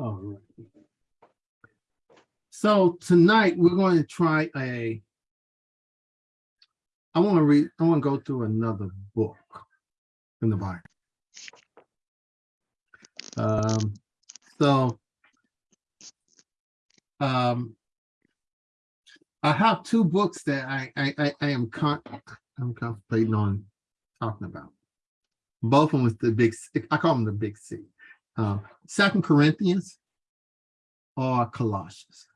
All right. So tonight we're going to try a. I want to read, I want to go through another book in the Bible. Um, so. Um. I have two books that I, I, I, am con, I'm contemplating on talking about. Both of them with the big, I call them the big C. Uh, Second Corinthians or Colossians?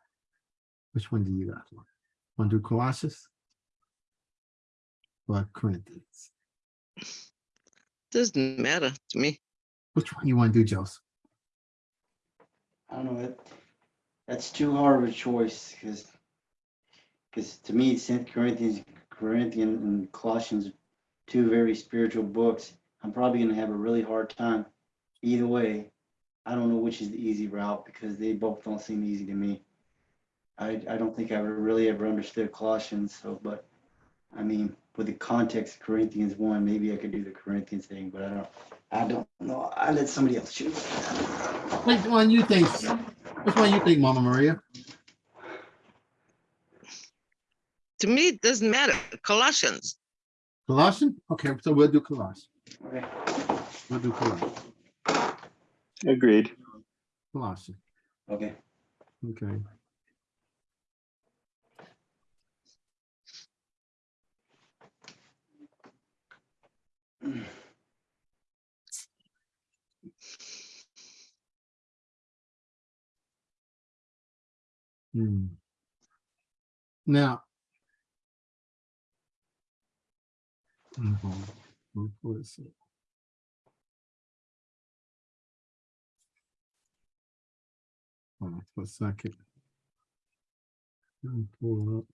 Which one do you guys want? Want to do Colossians? Or Corinthians? Doesn't matter to me. Which one you want to do, Joseph? I don't know, that, that's too hard of a choice, because, because to me, Saint Corinthians, Corinthian and Colossians, two very spiritual books. I'm probably gonna have a really hard time either way. I don't know which is the easy route, because they both don't seem easy to me. I, I don't think I ever really ever understood Colossians, so, but, I mean, with the context of Corinthians one, maybe I could do the Corinthians thing, but I don't, I don't know, I let somebody else choose. Which one you think? Which one you think, Mama Maria? To me, it doesn't matter. Colossians. Colossians? Okay, so we'll do Colossians. Okay. We'll do Colossians. Agreed. Colossians, Okay. okay. Hmm. Now. Mhm. What was it? On for a second. Me pull it up.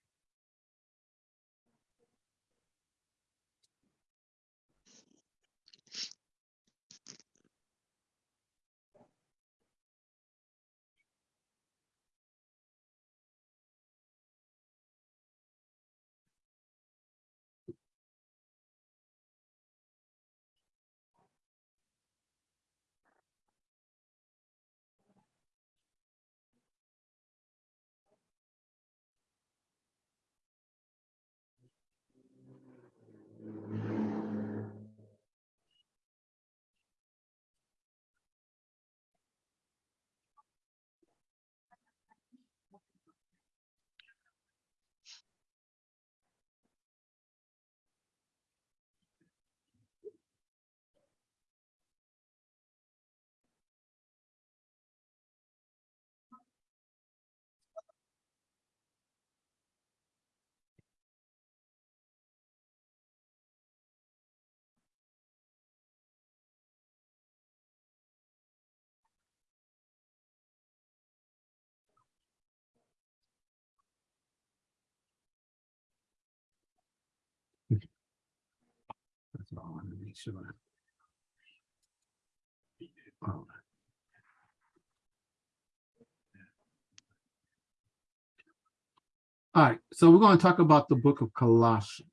All right, so we're going to talk about the book of Colossians.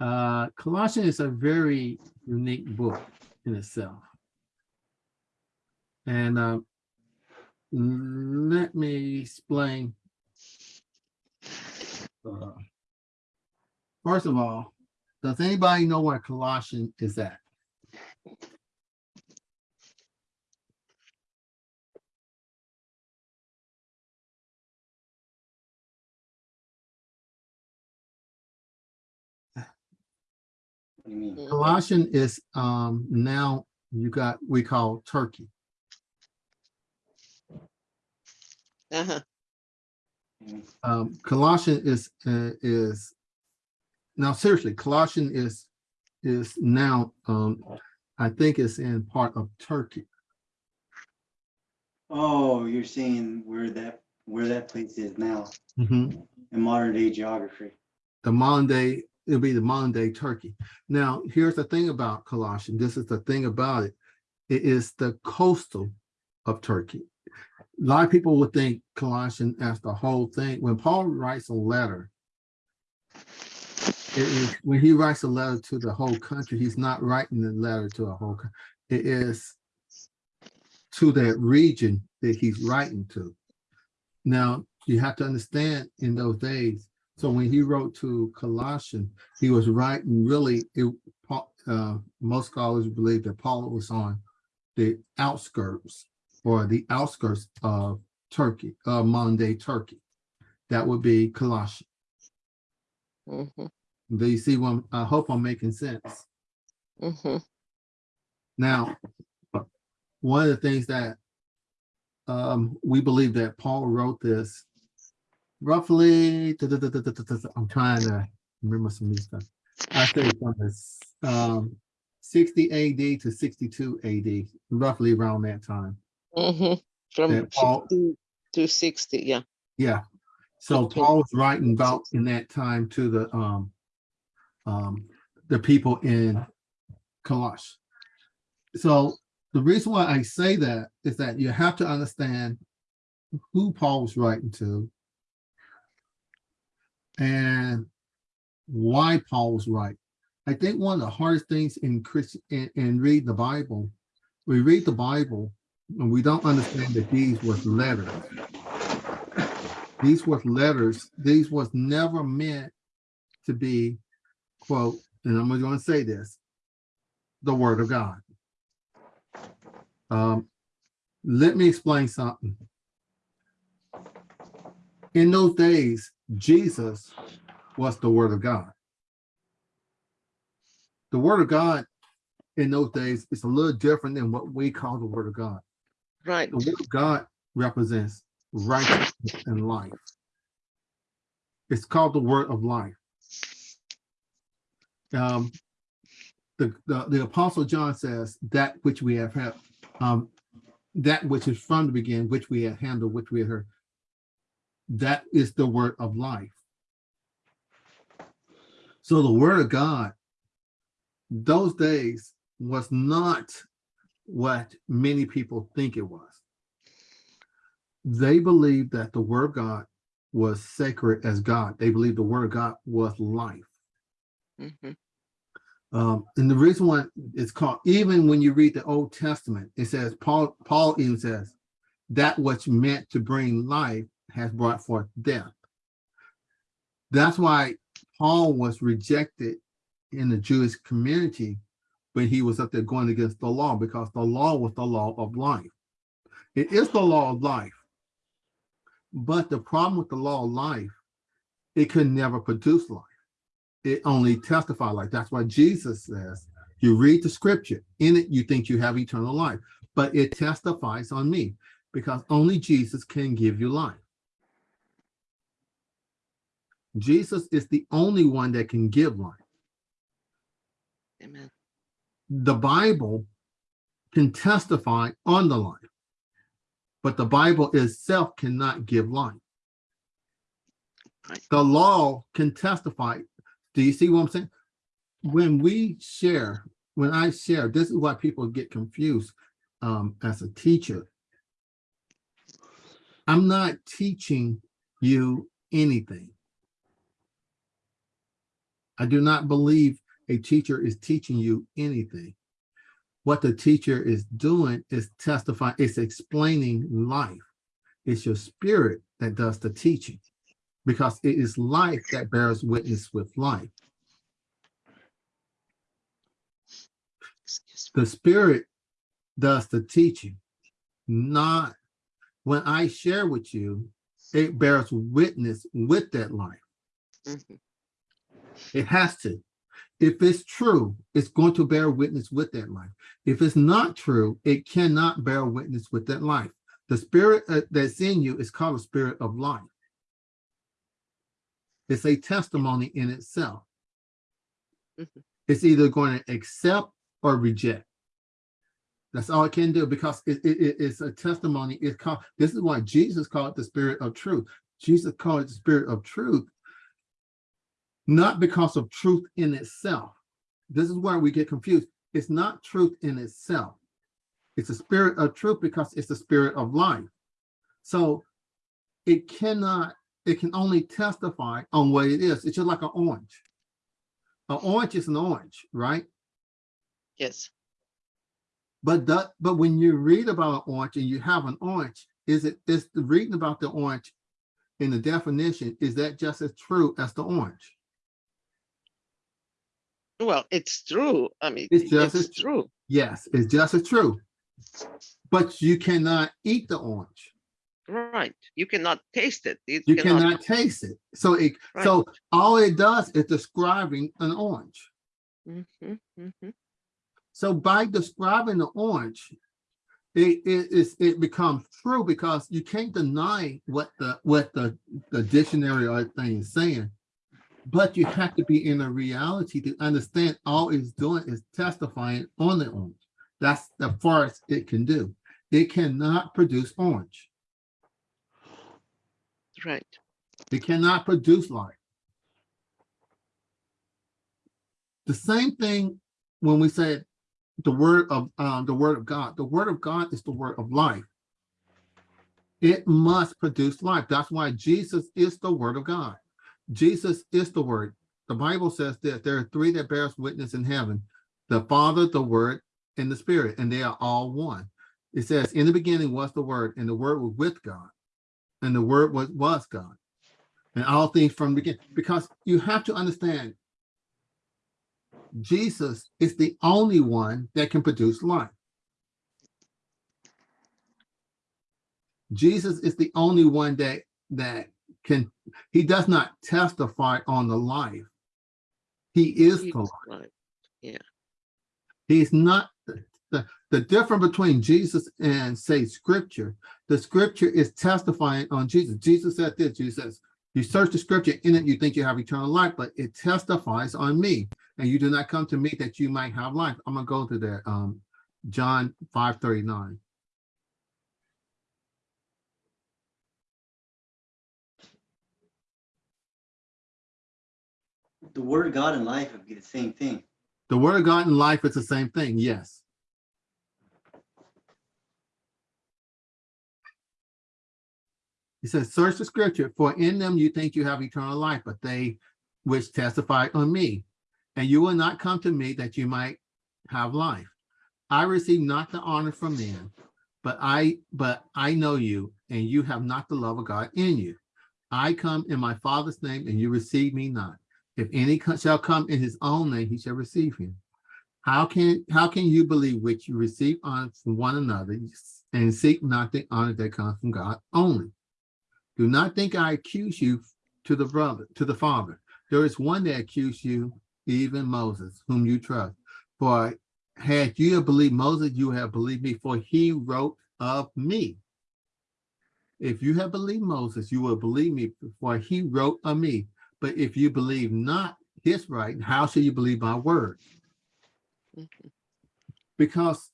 Uh, Colossians is a very unique book in itself. And uh, let me explain. Uh, First of all, does anybody know where Colossians is at? What do you mean? Colossian is um now you got, we call Turkey. Uh-huh. Um Colossian is uh, is now seriously, Colossian is is now um I think it's in part of Turkey. Oh, you're seeing where that, where that place is now Mhm. in modern day geography. The modern day, it'll be the modern day Turkey. Now, here's the thing about Colossian. This is the thing about it. It is the coastal of Turkey. A lot of people would think Colossian as the whole thing. When Paul writes a letter, when he writes a letter to the whole country, he's not writing the letter to a whole. co- It is to that region that he's writing to. Now, you have to understand in those days, so when he wrote to Colossians, he was writing really, it, uh, most scholars believe that Paul was on the outskirts or the outskirts of Turkey, uh, modern day Turkey. That would be Colossians. mhm, Do you see one? I hope I'm making sense. mhm, Now, one of the things that um, we believe that Paul wrote this roughly, I'm trying to remember some of these stuff. I say from this um, 60 AD to 62 AD, roughly around that time. mhm. From That Paul- 50 to sixty, yeah. Yeah. So Okay. Paul was writing about in that time to the um um the people in Colosh. So the reason why I say that is that you have to understand who Paul was writing to and why Paul was writing. I think one of the hardest things in Christian in, in reading the Bible, we read the Bible and we don't understand that these was letters these were letters, these was never meant to be, quote, and I'm going to say this, the word of God. Um, let me explain something. In those days, Jesus was the word of God. The word of God in those days is a little different than what we call the word of God. Right, The word of God represents righteousness and life. It's called the word of life. Um, the, the, the apostle John says that which we have had, um, that which is from the beginning, which we have handled, which we have heard. That is the word of life. So the word of God, those days was not what many people think it was they believed that the word of God was sacred as God. They believed the word of God was life. Mhm, Um, and the reason why it's called, even when you read the Old Testament, it says, Paul, Paul even says, that which meant to bring life has brought forth death. That's why Paul was rejected in the Jewish community when he was up there going against the law, because the law was the law of life. It is the law of life. But the problem with the law of life, it could never produce life. It only testified life. That's why Jesus says, you read the scripture, in it you think you have eternal life, but it testifies on me because only Jesus can give you life. Jesus is the only one that can give life. amen. The Bible can testify on the life, but the Bible itself cannot give life. Right. The law can testify. Do you see what I'm saying? When we share, when I share, this is why people get confused um, as a teacher. I'm not teaching you anything. I do not believe a teacher is teaching you anything. What the teacher is doing is testifying, it's explaining life. It's your spirit that does the teaching because it is life that bears witness with life. The spirit does the teaching, not when I share with you, it bears witness with that life. Mhm, It has to. If it's true, it's going to bear witness with that life. If it's not true, it cannot bear witness with that life. The spirit uh, that's in you is called a spirit of life. It's a testimony in itself. Mhm. It's either going to accept or reject. That's all it can do because it, it- it- it's a testimony. It's called, this is why Jesus called it the spirit of truth. Jesus called it the spirit of truth not because of truth in itself. This is where we get confused. It's not truth in itself. It's a spirit of truth because it's the spirit of life. So it cannot, it can only testify on what it is. It's just like an orange. An orange is an orange, right? Yes, But that, but when you read about an orange and you have an orange, is it, is the reading about the orange in the definition, is that just as true as the orange? Well, it's true. I mean, It's just as true. Yes, it's just as true. But you cannot eat the orange. Right. You cannot taste it. You You cannot, cannot taste it. So it, so all it does is describing an orange. Mhm, mhm. So by describing the orange, it, it is, it becomes true because you can't deny what the, what the, the dictionary or thing is saying. But you have to be in a reality to understand all it's doing is testifying on the orange. That's the farthest it can do. It cannot produce orange. Right. It cannot produce life. The same thing when we said the word of um, the word of God. The word of God is the word of life. It must produce life. That's why Jesus is the word of God. Jesus is the word. The Bible says that there are three that bears witness in heaven, the Father, the Word, and the Spirit, and they are all one. It says, in the beginning was the word, and the word was with God, and the word was, was God. And all things from the beginning, because you have to understand Jesus is the only one that can produce life. Jesus is the only one that that can, he does not testify on the life. He is He the was life. right. He's not, the, the, difference between Jesus and say scripture, the scripture is testifying on Jesus. Jesus said this, Jesus says, you search the scripture in it, you think you have eternal life, but it testifies on me. And you do not come to me that you might have life. I'm gonna go to that, um, John five thirty-nine. The word of God and life would be the same thing. The word of God and life is the same thing, yes. He says, search the scripture, for in them you think you have eternal life, but they which testify on me. And you will not come to me that you might have life. I receive not the honor from men, but I, but I know you, and you have not the love of God in you. I come in my Father's name, and you receive me not. If any shall come in his own name, he shall receive him. How can, how can you believe which you receive honor from one another and seek not the honor that comes from God only? Do not think I accuse you to the brother, to the father. There is one that accused you, even Moses, whom you trust. For had you believed Moses, you have believed me, for he wrote of me. If you have believed Moses, you will believe me, for he wrote of me. But if you believe not his writing, how shall you believe my word? Because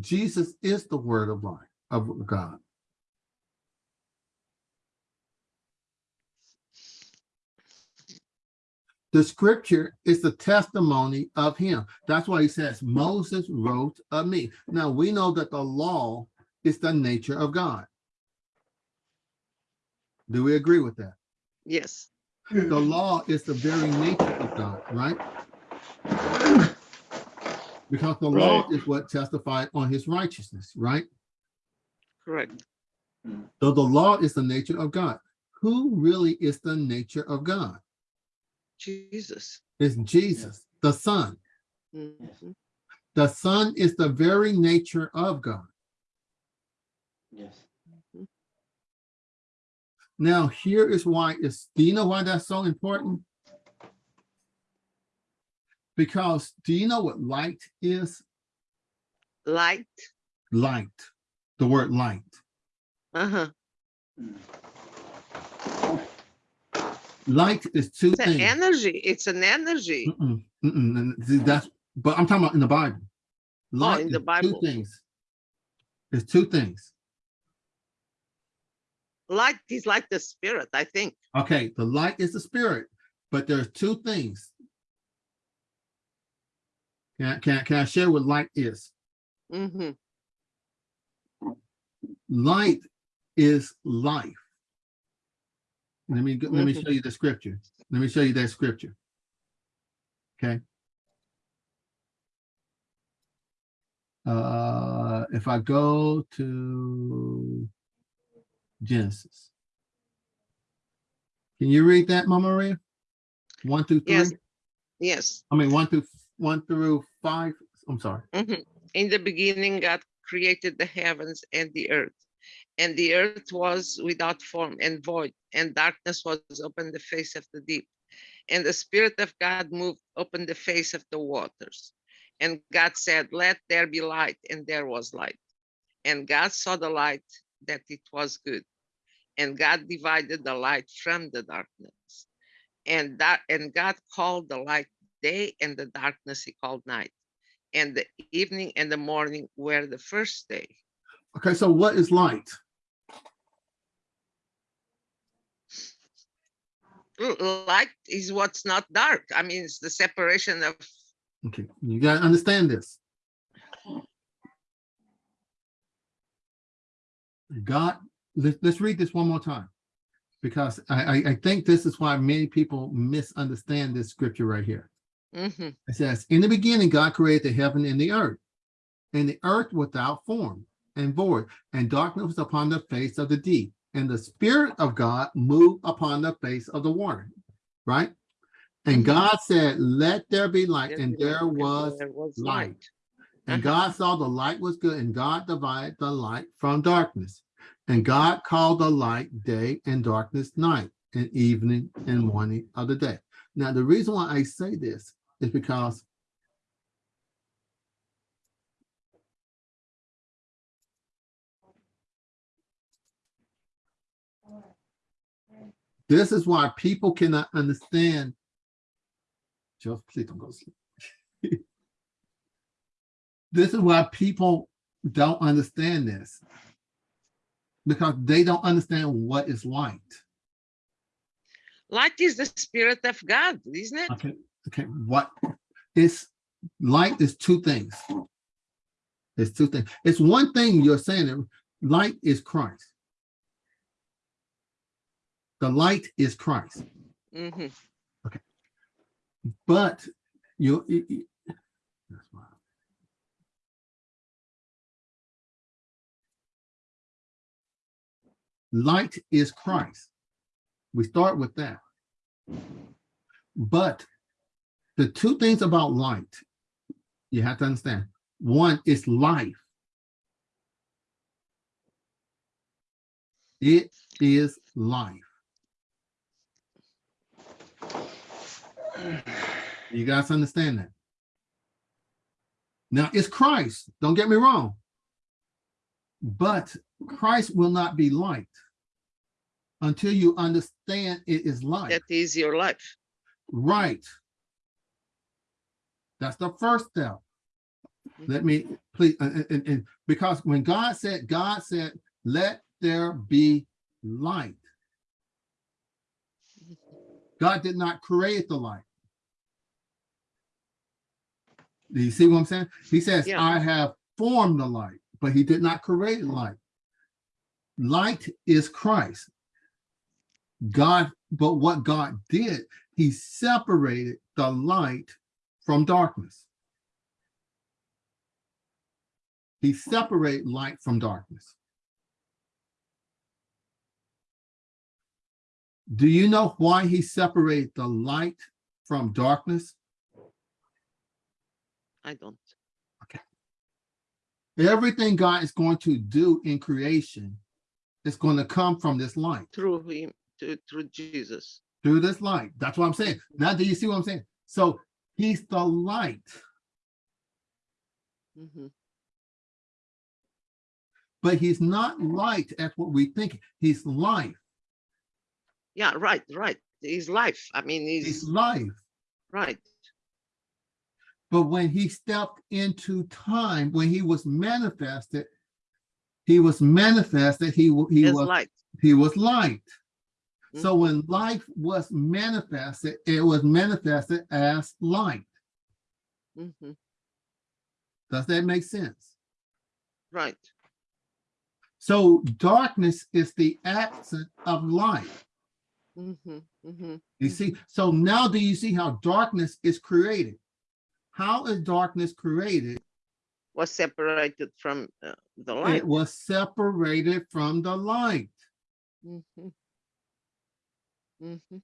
Jesus is the word of life of God. The scripture is the testimony of him. That's why he says Moses wrote of me. Now we know that the law is the nature of God. Do we agree with that? Yes. The law is the very nature of God, right? Because the law is what testified on his righteousness, right? Correct. So the law is the nature of God. Who really is the nature of God? Jesus. It's Jesus, the Son. Mhm. The Son is the very nature of God. Yes. Now, here is why is do you know why that's so important? Because do you know what light is? Light. Light, the word light. Uh-huh. Mm. Light is two It's an things. energy. It's an energy. Mm-mm, mm-mm, That's, but I'm talking about in the Bible. Light in is the Two things. It's two things. Light is like the spirit, I think. Okay, the light is the spirit, but there's two things. Can, I- can, I- can I share what light is? hmm Light is life. Let me, let me show you the scripture. Let me show you that scripture. Okay. Uh, if I go to Genesis. Can you read that, Mama Maria? One through three? Yes. Yes. I mean, one through, one through five, I'm sorry. Mhm. In the beginning, God created the heavens and the earth. And the earth was without form and void, and darkness was upon the face of the deep. And the Spirit of God moved upon the face of the waters. And God said, Let there be light, and there was light. And God saw the light that it was good. And God divided the light from the darkness. And that and God called the light day, and the darkness he called night and the evening and the morning were the first day. Okay, so what is light? Light is what's not dark. I mean, it's the separation of, Okay, you gotta understand this. God, let's, let's read this one more time. Because I, I, I think this is why many people misunderstand this scripture right here. Mhm, It says, in the beginning, God created the heaven and the earth. And the earth without form and void, and darkness was upon the face of the deep. And the spirit of God moved upon the face of the water, right? And Mhm. God said, let there be light, and there was there was light. And Uh-huh. God saw the light was good, and God divided the light from darkness. And God called the light day and darkness night, and evening and morning of the day. Now, the reason why I say this is because this is why people cannot understand. Just please don't go to sleep. This is why people don't understand this. Because they don't understand what is light. Light is the spirit of God, isn't it? Okay, okay, what is light is two things. It's two things. It's one thing you're saying that light is Christ. The light is Christ, Mhm. but you. you- you- that's why. Light is Christ. We start with that. But the two things about light, you have to understand. One is life. It is life. You guys understand that? Now it's Christ, don't get me wrong. But Christ will not be light until you understand it is light. That is your life. Right. That's the first step. Mm-hmm. Let me, please, and, and- and because when God said, God said, let there be light. Mm-hmm. God did not create the light. Do you see what I'm saying? He says, Yeah. I have formed the light, but he did not create light. Light is Christ. God, but what God did, he separated the light from darkness. He separated light from darkness. Do you know why he separated the light from darkness? I don't. Okay. Everything God is going to do in creation is going to come from this light. Through him, to, through Jesus. through this light. That's what I'm saying. Now, do you see what I'm saying? So he's the light, Mhm. but he's not light as what we think. He's life. Yeah, right, right. He's life. I mean, He's he's life. right. But when he stepped into time, when he was manifested, he was manifested. He he His was light. he was light. So when life was manifested, it was manifested as light. Mm -hmm. Does that make sense? Right. So darkness is the absence of light. Mhm, mhm. You see, so now do you see how darkness is created? How is darkness created? was separated from uh, the light. It was separated from the light. Mhm. Mhm.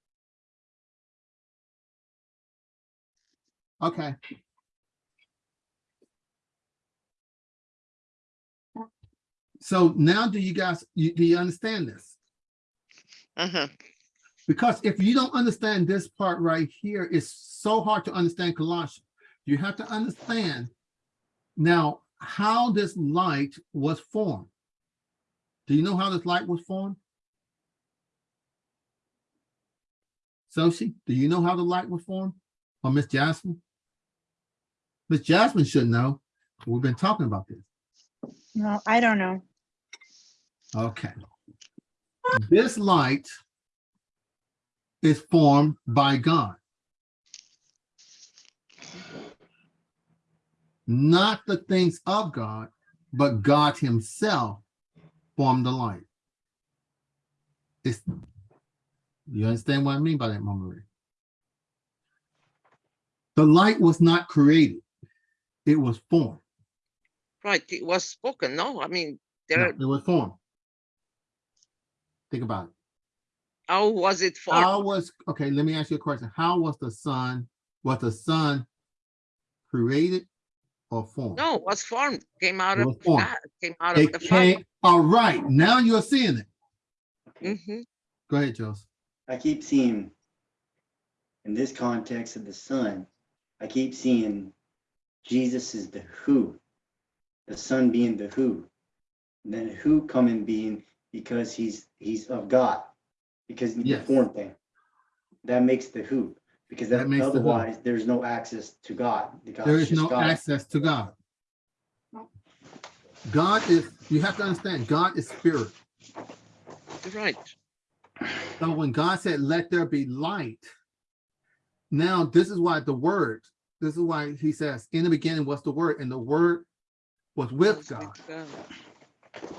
Okay. So now do you guys, you, do you understand this? Uh-huh. Because if you don't understand this part right here, it's so hard to understand Colossians. You have to understand now how this light was formed. Do you know how this light was formed? Sophie, do you know how the light was formed? Or Miss Jasmine? Miss Jasmine should know. We've been talking about this. No, I don't know. Okay. This light is formed by God. Not the things of God, but God himself formed the light. It's, you understand what I mean by that, Mama? The light was not created. It was formed. Right, it was spoken, no? I mean, No, there, It was formed. Think about it. how was it formed? How was, okay, let me ask you a question. How was the sun, was the sun created or formed? No, it was formed, came out It of was formed. God, came out of the Father. came, all right, now you're seeing it. Mhm. Go ahead, Joseph. I keep seeing, in this context of the sun, I keep seeing Jesus is the who, the son being the who. And then who coming being because he's, he's of God, because he's the Yes. form thing. That makes the who, because That that- makes the who. otherwise, there's no access to God. The God's There is just no God. access to God. God is, you have to understand, God is spirit. Right, So when God said, let there be light, now this is why the word, this is why he says, in the beginning was the word, and the word was with was God, God.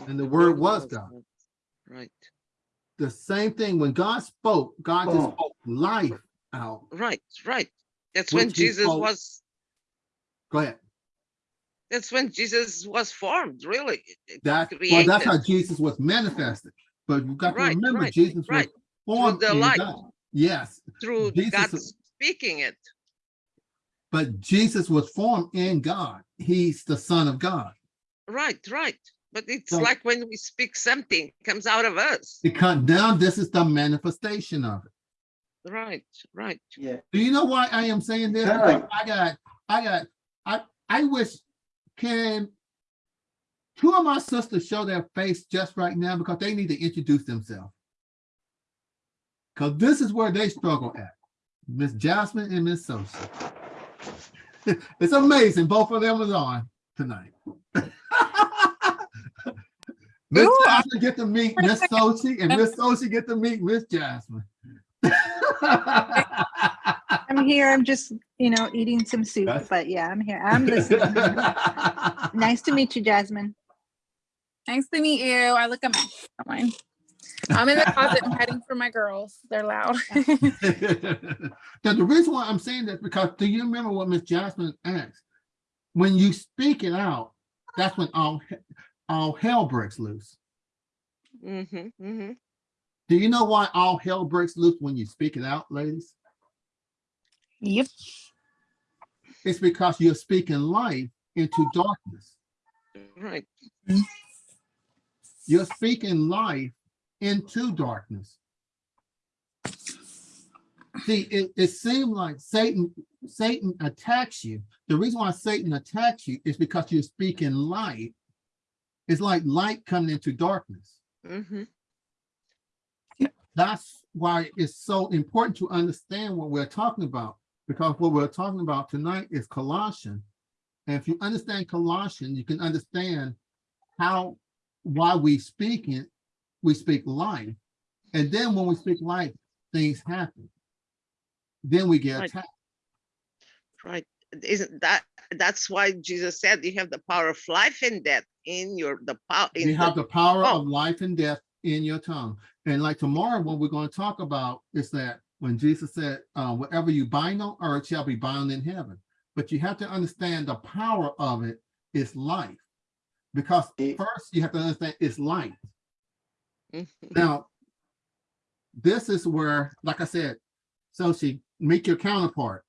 and the word was God. Right, The same thing, when God spoke, God just Oh. spoke life out. right, right. That's when Jesus spoke- was, Go ahead. that's when Jesus was formed, really. That, well, that's how Jesus was manifested. But you got to Right, remember, right, Jesus was right. formed the in light. God. Yes, Through Jesus God speaking it. but Jesus was formed in God. He's the son of God. Right, right. But it's So- like when we speak something comes out of us. Because now this is the manifestation of it. Right, right. Yeah, Do you know why I am saying this? Kinda Because like- I got, I got, I, I wish can two of my sisters show their face just right now because they need to introduce themselves. Because this is where they struggle at. Miss Jasmine and Miss Sosa. It's amazing. Both of them is on tonight. Miss Ooh, Jasmine get to meet Miss Sochi and Miss Sochi get to meet Miss Jasmine. I'm here. I'm just, you know, eating some soup, That's- but yeah, I'm here. I'm listening. Nice to meet you, Jasmine. Nice to meet you. I look at my mine. I'm in the closet. I'm hiding from my girls. They're loud. Now, the reason why I'm saying this because do you remember what Miss Jasmine asked? When you speak it out, that's when all all hell breaks loose. Mm-hmm, mm-hmm. Do you know why all hell breaks loose when you speak it out, ladies? Yep. It's because you're speaking light into darkness. Right, You're speaking life into darkness. See, it, it seemed like Satan, Satan attacks you. The reason why Satan attacks you is because you're speaking light. It's like light coming into darkness. mm-hmm. That's why it's so important to understand what we're talking about, because what we're talking about tonight is Colossians. And if you understand Colossians, you can understand how, why we speak it, we speak life. And then when we speak life, things happen. Then we get Right. attacked. Right. Isn't that, that's why Jesus said you have the power of life and death in your, the power. You have the power oh. of life and death in your tongue. And like tomorrow, what we're going to talk about is that when Jesus said, uh, whatever you bind on earth shall be bound in heaven. But you have to understand the power of it is life. Because first you have to understand it's light. Mhm. Now, this is where, like I said, so she make your counterpart.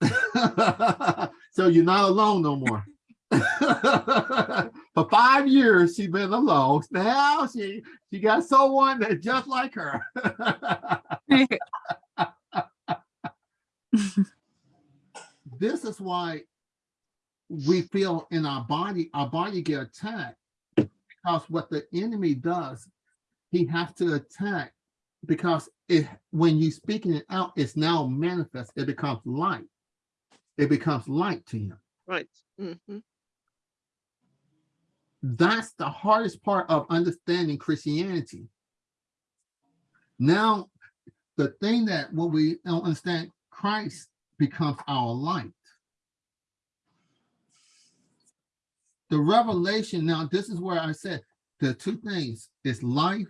so you're not alone no more. For five years, she's been alone. Now she she got someone that's just like her. this is why we feel in our body, our body get attacked because what the enemy does, he has to attack because it when you speaking it out, it's now manifest. It becomes light. It becomes light to him. Right. Mhm. That's the hardest part of understanding Christianity. Now, the thing that when we don't understand, Christ becomes our light. The revelation, now this is where I said the two things is life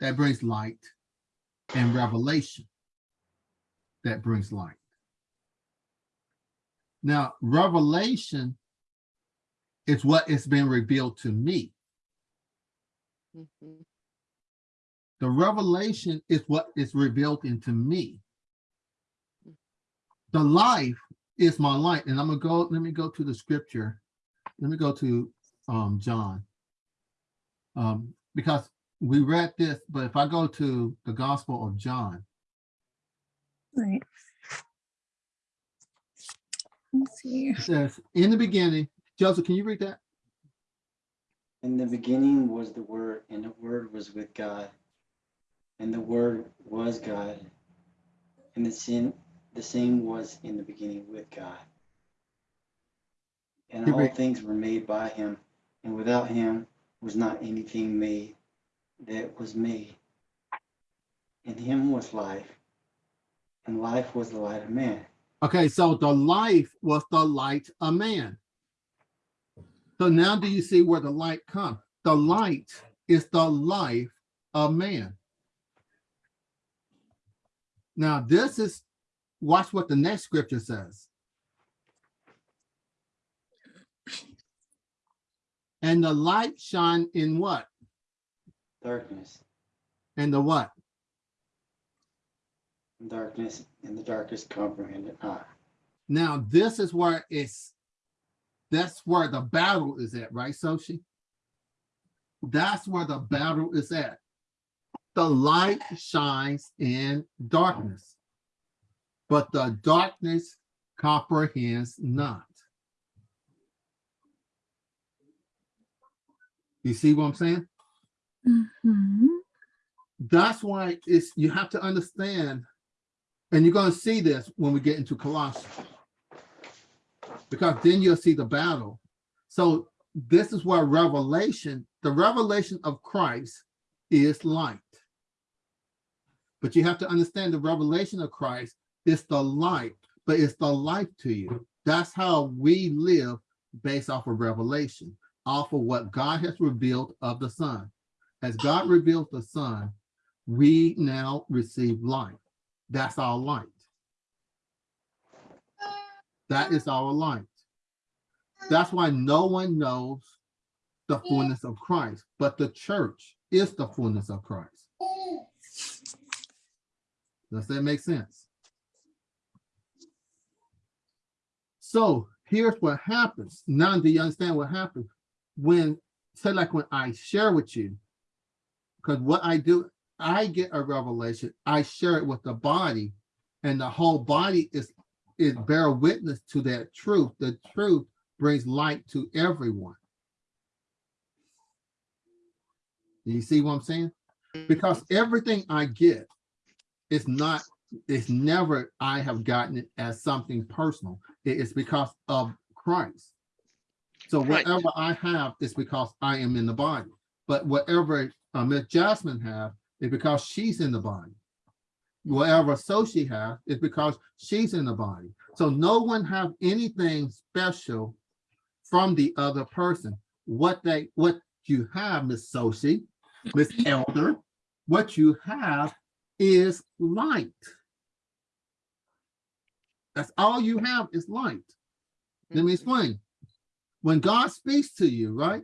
that brings light and revelation that brings light. Now, revelation is what has been revealed to me. Mhm. The revelation is what is revealed into me. The life is my light. And I'm gonna go, let me go to the scripture. Let me go to um John. Um, because we read this, but if I go to the Gospel of John, Right. Let's see. it says, in the beginning, Joseph, can you read that? In the beginning was the Word, and the Word was with God. And the Word was God. And the sin, the same was in the beginning with God. And all things were made by him, and without him was not anything made that was made. In him was life, and life was the light of man. Okay, so the life was the light of man. So now do you see where the light comes? The light is the life of man. Now this is, watch what the next scripture says. And the light shine in what? Darkness, And the what? darkness, and the darkest comprehended not. Now this is where it's, that's where the battle is at, right, Soshi? That's where the battle is at. The light shines in darkness, but the darkness comprehends not. You see what I'm saying? Mhm. That's why it's, you have to understand, and you're gonna see this when we get into Colossians. Because then you'll see the battle. So this is where revelation, the revelation of Christ is light. But you have to understand the revelation of Christ is the light, but it's the life to you. That's how we live based off of revelation, off of what God has revealed of the Son. As God reveals the Son, we now receive life. That's our light. That is our light. That's why no one knows the mm. fullness of Christ, but the church is the fullness of Christ. Does that make sense? So here's what happens. Now do you understand what happens? When, say like when I share with you, because what I do, I get a revelation, I share it with the body, and the whole body is, is bear witness to that truth. The truth brings light to everyone. Do you see what I'm saying? Because everything I get is not, it's never I have gotten it as something personal. It is because of Christ. So Right. whatever I have is because I am in the body. But whatever uh, Miss Jasmine have is because she's in the body. Whatever Sochi has is because she's in the body. So no one have anything special from the other person. What they, what you have, Miss Sochi, Miss Elder, what you have is light. That's all you have is light. Let me mm-hmm. explain. when God speaks to you, right?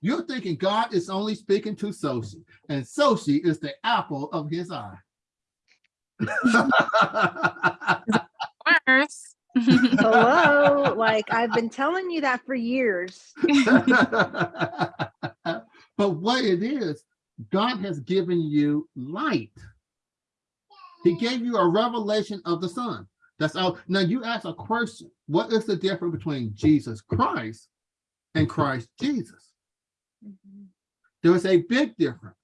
You're thinking God is only speaking to Soshi, and Soshi is the apple of his eye. Worse. Hello, like I've been telling you that for years. But what it is, God has given you light. He gave you a revelation of the Son. That's all. Now you ask a question. What is the difference between Jesus Christ and Christ Jesus? Mm-hmm. There is a big difference.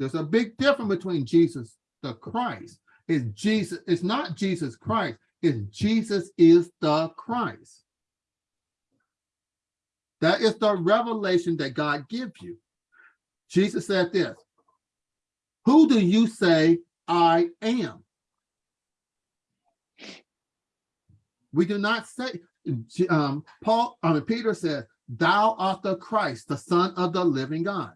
There's a big difference between Jesus the Christ. Is Jesus, it's not Jesus Christ, it's Jesus is the Christ. That is the revelation that God gives you. Jesus said this, who do you say I am? We do not say, um, Paul, I mean, Peter said, thou art the Christ, the son of the living God.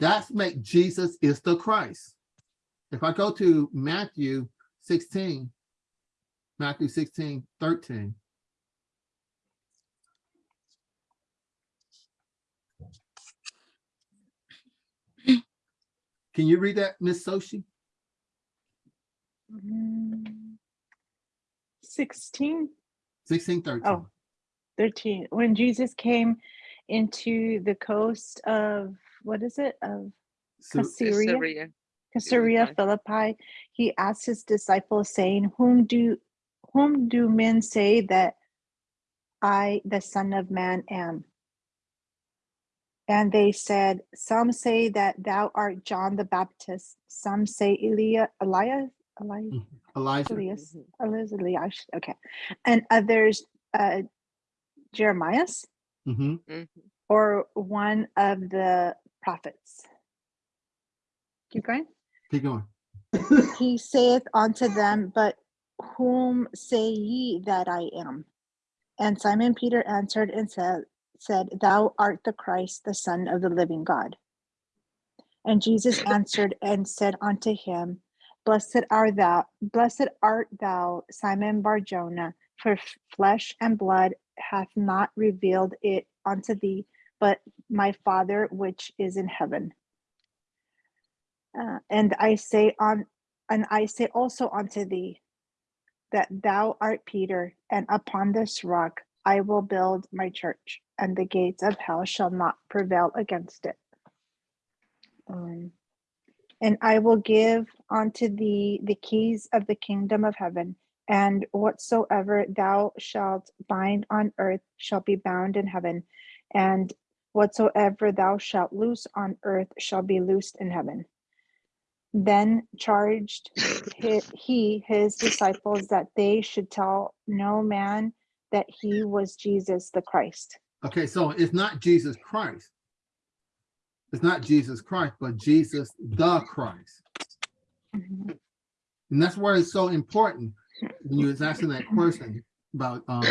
That's make Jesus is the Christ. If I go to Matthew 16, Matthew 16, 13. Can you read that, Miss Soshi? Mm, Sixteen, 16, 13. oh, thirteen, when Jesus came into the coast of, what is it, of So- Caesarea? Caesarea. Caesarea Philippi, he asked his disciples, saying, Whom do whom do men say that I, the Son of Man, am? And they said, Some say that thou art John the Baptist, some say Elia, Elias, Elias, Elijah. Elias, Elias, Elias, okay, and others, uh, Jeremias, Mhm. Mhm. or one of the prophets. Keep going. Keep going. he saith unto them, But whom say ye that I am? And Simon Peter answered and said, said, Thou art the Christ, the Son of the living God. And Jesus answered and said unto him, Blessed art thou, blessed art thou, Simon Barjona, for flesh and blood hath not revealed it unto thee, but my Father which is in heaven. Uh, and I say on, and I say also unto thee, that thou art Peter, and upon this rock I will build my church, and the gates of hell shall not prevail against it. Um, and I will give unto thee the keys of the kingdom of heaven, and whatsoever thou shalt bind on earth shall be bound in heaven, and whatsoever thou shalt loose on earth shall be loosed in heaven. Then charged he his disciples that they should tell no man that he was Jesus the Christ. Okay, so it's not Jesus Christ. It's not Jesus Christ, but Jesus the Christ. Mhm. And that's why it's so important when you was asking that question about um,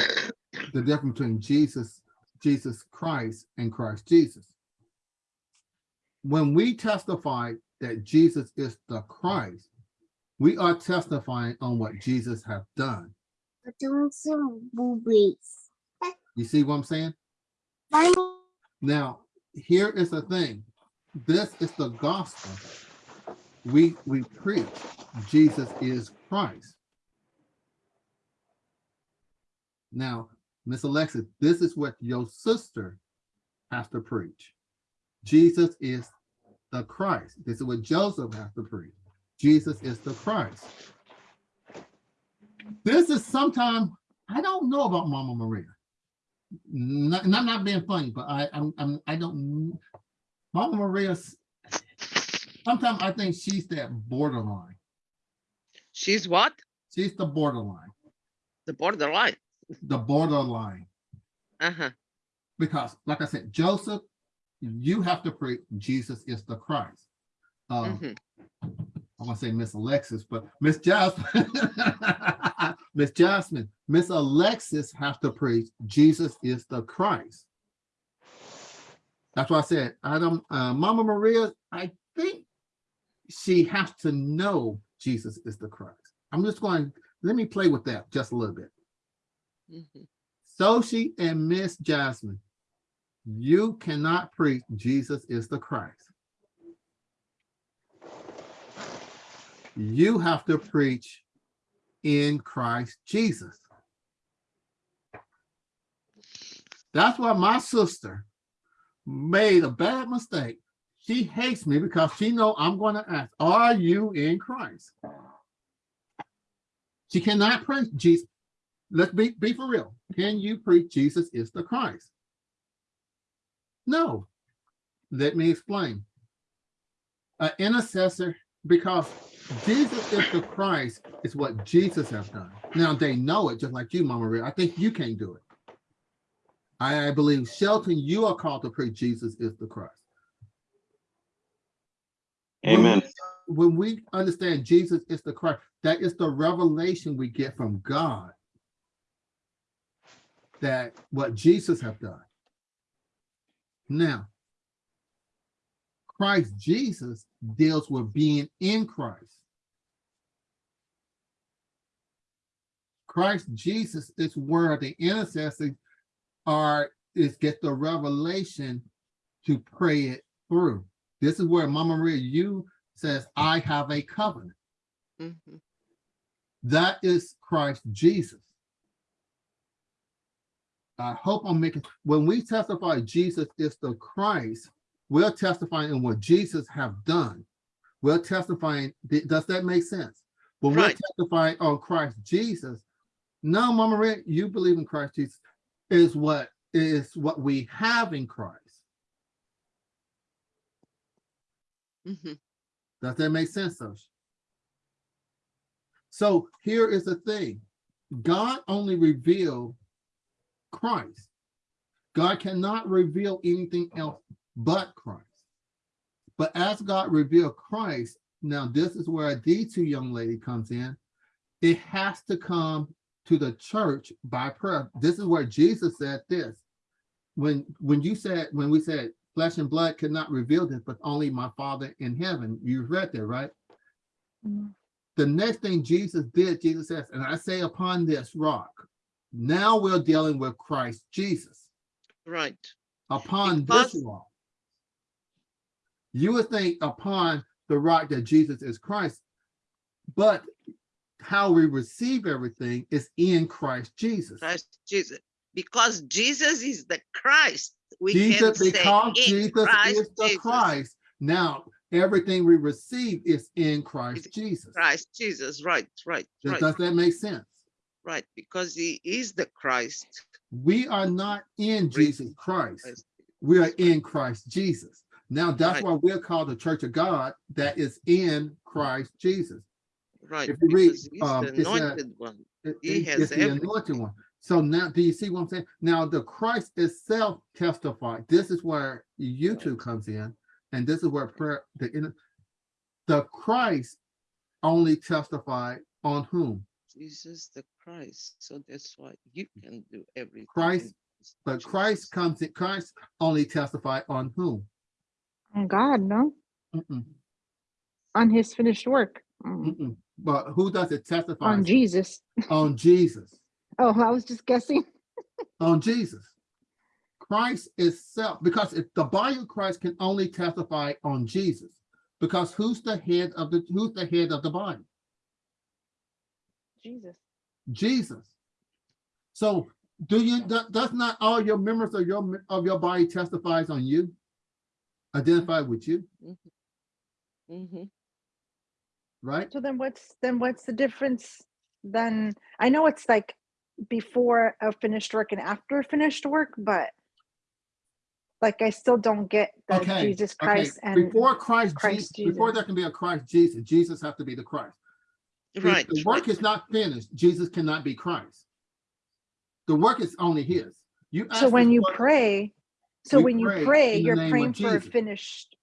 the difference between Jesus, Jesus Christ and Christ Jesus. When we testify that Jesus is the Christ, we are testifying on what Jesus have done. You see what I'm saying? Now, here is the thing. This is the gospel. We we preach Jesus is Christ. Now, Miss Alexis, this is what your sister has to preach. Jesus is the Christ. This is what Joseph has to preach. Jesus is the Christ. This is sometimes, I don't know about Mama Maria. Not, not, not being funny, but I, I'm, I'm, I don't, Mama Maria, sometimes I think she's that borderline. She's what? She's the borderline, The borderline. the borderline. Uh-huh. Because like I said, Joseph, you have to preach Jesus is the Christ. Um, mhm. I want to say Miss Alexis, but Miss Jasmine, Miss Jasmine, Miss Alexis has to preach Jesus is the Christ. That's why I said, I don't, uh, Mama Maria, I think she has to know Jesus is the Christ. I'm just going, let me play with that just a little bit. Mhm. Soshi and Miss Jasmine, you cannot preach Jesus is the Christ. You have to preach in Christ Jesus. That's why my sister made a bad mistake. She hates me because she know I'm going to ask, are you in Christ? She cannot preach Jesus. Let's be, be for real. Can you preach Jesus is the Christ? No. Let me explain. An intercessor, because Jesus is the Christ, is what Jesus has done. Now they know it, just like you, Mama Ray. I think you can't do it. I, I believe Shelton, you are called to preach Jesus is the Christ. When Amen. we- When we understand Jesus is the Christ, that is the revelation we get from God. That what Jesus have done. Now, Christ Jesus deals with being in Christ. Christ Jesus is where the intercessors are, is get the revelation to pray it through. This is where Mama Maria, you says, I have a covenant. Mhm. That is Christ Jesus. I hope I'm making, when we testify Jesus is the Christ, we're testifying in what Jesus have done. We're testifying, does that make sense? When we're testifying on Christ Jesus, no, Mama Red, you believe in Christ Jesus is what is what we have in Christ. Mhm. Does that make sense, Sosh? So here is the thing. God only revealed Christ. God cannot reveal anything else but Christ. But as God revealed Christ, now this is where a D2 young lady comes in. It has to come to the church by prayer. This is where Jesus said this. When when you said, when we said flesh and blood could not reveal this, but only my Father in heaven. You read that, right? Mhm. The next thing Jesus did, Jesus says, and I say upon this rock, now we're dealing with Christ Jesus. Right. Upon this Because- rock. You would think upon the rock that Jesus is Christ, but how we receive everything is in Christ Jesus. Christ Jesus. Because Jesus is the Christ. We can Jesus, say because in Jesus Christ is the Jesus. Christ. Now, everything we receive is in Christ It's Jesus. Christ Jesus. Right, right, Does, right, does that make sense? Right. Because he is the Christ. We are not in Jesus Christ. We are in Christ Jesus. Now, that's Right. why we're called the church of God that is in Christ Jesus. Right. If you read, he's um, the a- anointed one. It- He has the anointed one. So now, do you see what I'm saying? Now, the Christ itself testified. This is where YouTube comes in, and this is where prayer, the, the Christ only testified on whom? Jesus the Christ. So that's why you can do everything. Christ, But Jesus. Christ comes, in Christ only testify on whom? On God, no? Mm-mm, On his finished work. Mm. But who does it testify? On Jesus. On Jesus. Oh, I was just guessing. on Jesus. Christ itself, because if the body of Christ can only testify on Jesus, because who's the head of the who's the head of the body? Jesus. Jesus. So do you do- does not all your members of your of your body testifies on you? Identify with you, Mm -hmm. Mm -hmm. right? So then what's, then what's the difference? Then, I know it's like before a finished work and after finished work, but like I still don't get the Okay, Jesus Okay, Christ and before Christ, Christ Jesus, before there can be a Christ Jesus, Jesus have to be the Christ. If Right. The work is not finished. Jesus cannot be Christ. The work is only his. You. so when you question- pray, so We when you pray pray, in the you're praying for a finished,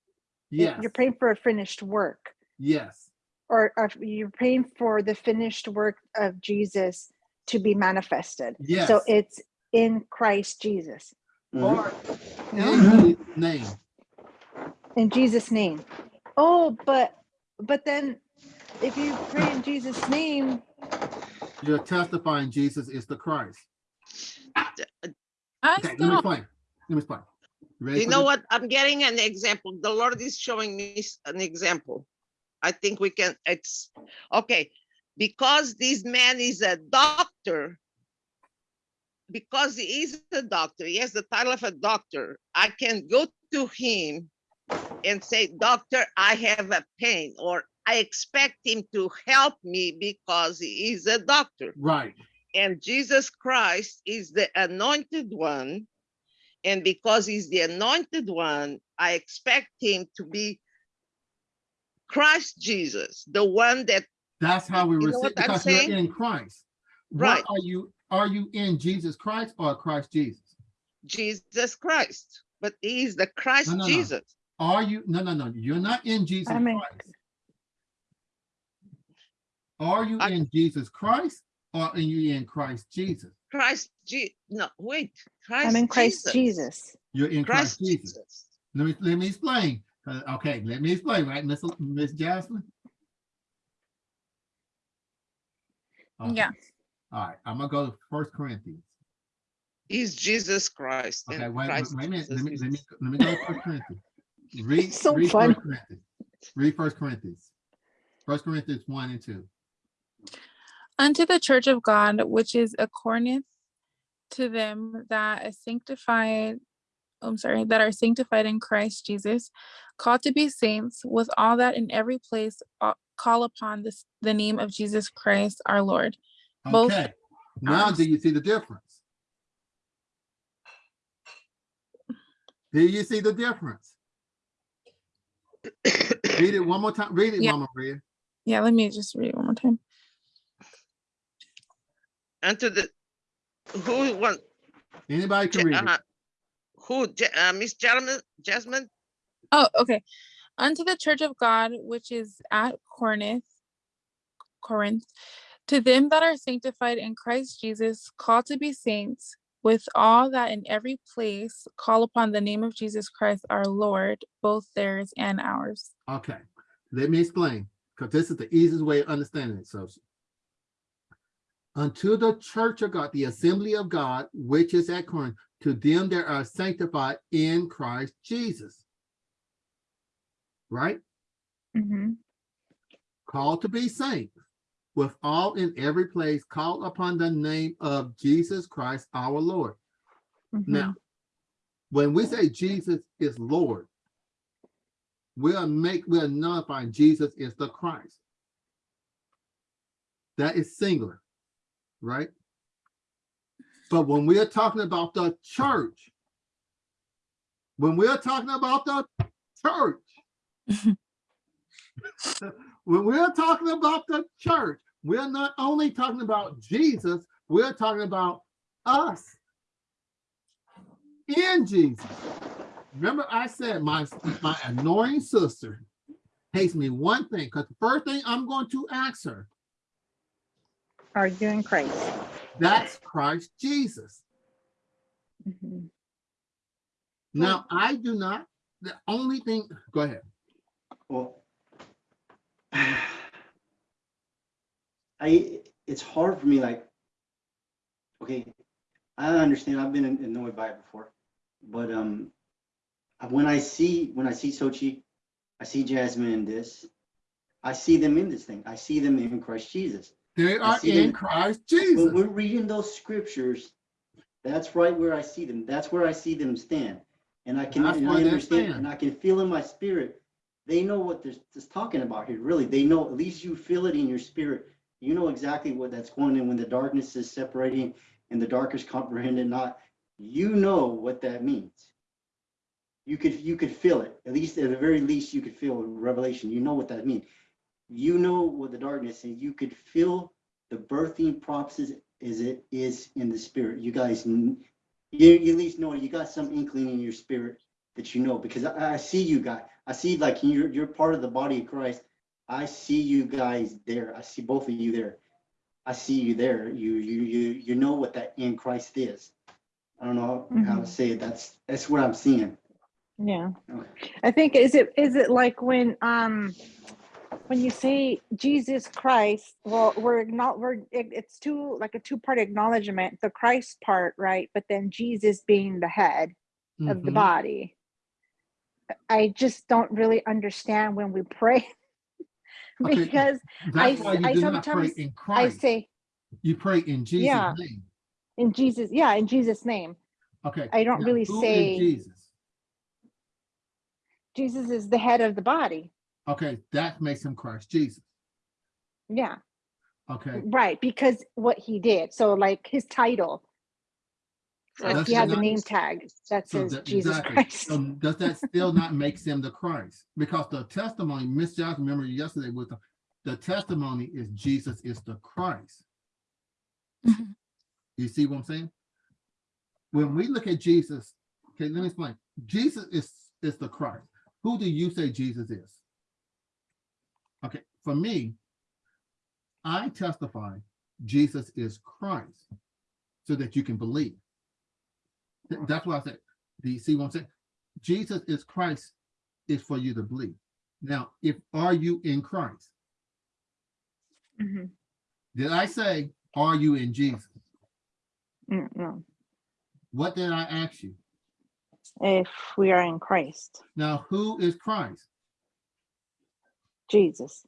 eh, Yes, you're praying for a finished work. yes, Or, or you're praying for the finished work of Jesus to be manifested. yes. So it's in Christ Jesus. Or No? Mm-hmm. in Jesus' name. in Jesus' name. Oh, but, but then if you pray in Jesus' name, You're testifying Jesus is the Christ. I Okay, let me don't explain. Let me explain. ready You know this? what? I'm getting an example. The Lord is showing me an example. I think we can, it's, okay, because this man is a doctor, because he is a doctor, he has the title of a doctor, I can go to him and say, doctor, I have a pain, or I expect him to help me because he is a doctor. Right, And Jesus Christ is the anointed one. And because he's the anointed one, I expect him to be Christ Jesus, the one that, that's how we receive, what I'm because you're in Christ. Right. What are you, are you in Jesus Christ or Christ Jesus? Jesus Christ, but he is the Christ no, no. Jesus. Are you, no, no, no, you're not in Jesus I'm in- Christ. Are you I- in Jesus Christ or are you in Christ Jesus? Christ, Je- no, wait, Christ. I'm in Christ Jesus. You're in Christ Christ Jesus. Jesus. Let me, let me explain. Uh, Okay, let me explain, right, Miss, Miss Jasmine? Okay, Yeah. All right, I'm gonna go to First Corinthians. He's Jesus Christ. Okay, wait, wait, Christ wait a minute, let me, Jesus let me, let me go to First Corinthians. Read, So read funny. First Corinthians. Read First Corinthians. First Corinthians one and two. Unto the church of God, which is a Corinth, to them that is sanctified, I'm sorry, that are sanctified in Christ Jesus, called to be saints, with all that in every place uh, call upon this the name of Jesus Christ our Lord. Both Okay, now do you see the difference? Do you see the difference? Read it one more time. Read it, Yeah. Mama Maria. Yeah, let me just read it one more time. Unto the, who want, Anybody can Ja- read it. uh, who, uh, Miss Jasmine, Jasmine? Oh, okay. Unto the church of God which is at Corinth, Corinth, to them that are sanctified in Christ Jesus, called to be saints, with all that in every place call upon the name of Jesus Christ our Lord, both theirs and ours. Okay, let me explain, because this is the easiest way of understanding it, so. Unto the church of God, the assembly of God, which is at Corinth, to them that are sanctified in Christ Jesus. Right? Mhm. Called to be saints, with all in every place, call upon the name of Jesus Christ our Lord. Now, when we say Jesus is Lord, we are make, we are nullifying Jesus is the Christ. That is singular, right? But when we are talking about the church, when we are talking about the church, when we're talking about the church, we're not only talking about Jesus, we're talking about us in Jesus. Remember, I said my my annoying sister hates me one thing because the first thing I'm going to ask her, Are you in Christ? that's Christ Jesus. Mhm. Now, I do not, the only thing, go ahead. Well, I, it's hard for me, like, okay, I understand, I've been annoyed by it before, but, um, when I see, when I see Sochi, I see Jasmine in this, I see them in this thing, I see them in Christ Jesus. They are in them- Christ When Jesus. we're reading those scriptures, that's right where I see them, that's where I see them stand. And I can, and I understand, and I can feel in my spirit, they know what they're just talking about here, really, they know, at least you feel it in your spirit. You know exactly what that's going in when the darkness is separating and the dark is comprehended not, you know what that means. You could, you could feel it, at least, at the very least, you could feel revelation, you know what that means. You know what the darkness is, you could feel the birthing process is it is in the spirit. You guys, you, you at least know you got some inkling in your spirit that you know because I, I see you guys. I see like you're you're part of the body of Christ. I see you guys there. I see both of you there. I see you there. You you you you know what that in Christ is. I don't know how to Mhm. say it. That's that's what I'm seeing. Yeah. Okay. I think, is it, is it like when, um, when you say Jesus Christ, well, we're not, we're, it, it's two, like a two-part acknowledgement, the Christ part, right? But then Jesus being the head of the Mhm. body. I just don't really understand when we pray. Because That's I why s- you I sometimes- in I say You pray in Jesus' Yeah. name. in Jesus, yeah, in Jesus' name, Okay. I don't now really say- Jesus. Jesus is the head of the body. Okay, that makes him Christ Jesus. Yeah, Okay. right, because what he did. So like his title, Christ like That's he has a name tag that So says that- Jesus exactly. Christ. So does that still not make him the Christ? Because the testimony, Miss Johnson, remember yesterday with the, the testimony is Jesus is the Christ. Mhm. You see what I'm saying? When we look at Jesus, okay, let me explain. Jesus is, is the Christ. Who do you say Jesus is? For me, I testify Jesus is Christ so that you can believe. That's why I said, do you see what I'm saying? Jesus is Christ is for you to believe. Now, if are you in Christ? Mhm. Did I say, are you in Jesus? Mm, No, What did I ask you? if we are in Christ, Now, who is Christ? Jesus.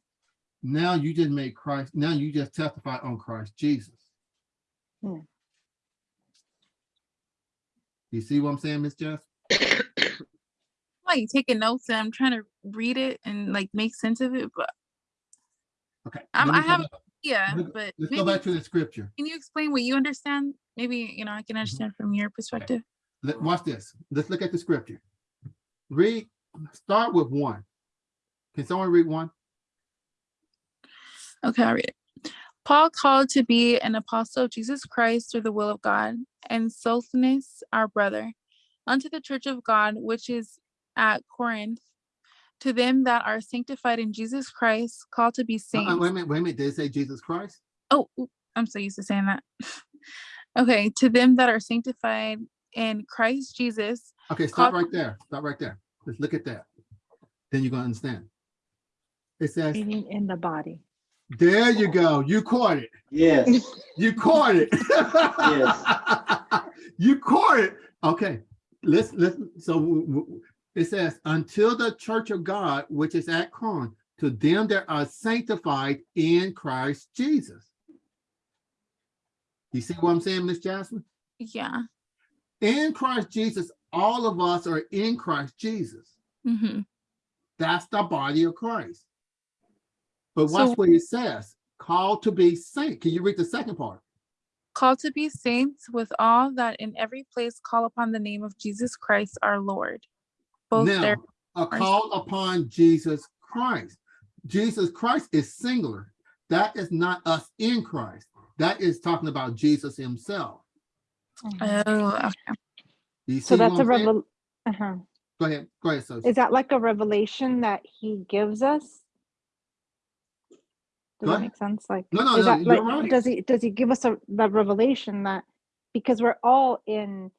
Now you just made Christ, now you just testify on Christ Jesus. Hmm. You see what I'm saying, Miss Jess? like taking notes and I'm trying to read it and like make sense of it, but Okay. Let me I have- back- yeah, Look, but Let's go back to the scripture. can you explain what you understand? Maybe, you know, I can understand from your perspective. Let, watch this. Let's look at the scripture. Read, start with one. Can someone read one? Okay, I'll read it. Paul called to be an apostle of Jesus Christ through the will of God, and Sosthenes, our brother, unto the church of God which is at Corinth, to them that are sanctified in Jesus Christ, called to be saints. uh, Wait a minute, wait a minute. Did it say Jesus Christ? Oh, I'm so used to saying that. okay, to them that are sanctified in Christ Jesus. Okay, stop right there. Stop right there. Let's look at that. Then you're gonna understand. It says, Meaning in the body. There you go. You caught it. Yes, You caught it. Yes. you caught it. Okay, let's, let's, so w- w- it says, until the church of God, which is at Corinth, to them that are sanctified in Christ Jesus. You see what I'm saying, Miss Jasmine? Yeah. In Christ Jesus, all of us are in Christ Jesus. hmm That's the body of Christ. But So- what it says, called to be saint. Can you read the second part? Called to be saints with all that in every place call upon the name of Jesus Christ our Lord. Both Now, there. a call upon Jesus Christ. Jesus Christ is singular. That is not us in Christ. That is talking about Jesus himself. Mhm. Oh, okay. So that's a I'm saying? revel, uh-huh. Go ahead, go ahead, Sophie. Is that like a revelation that he gives us? Does that make sense? Like, No, no, no, that like, right. does he, does he give us a, the revelation that, because we're all in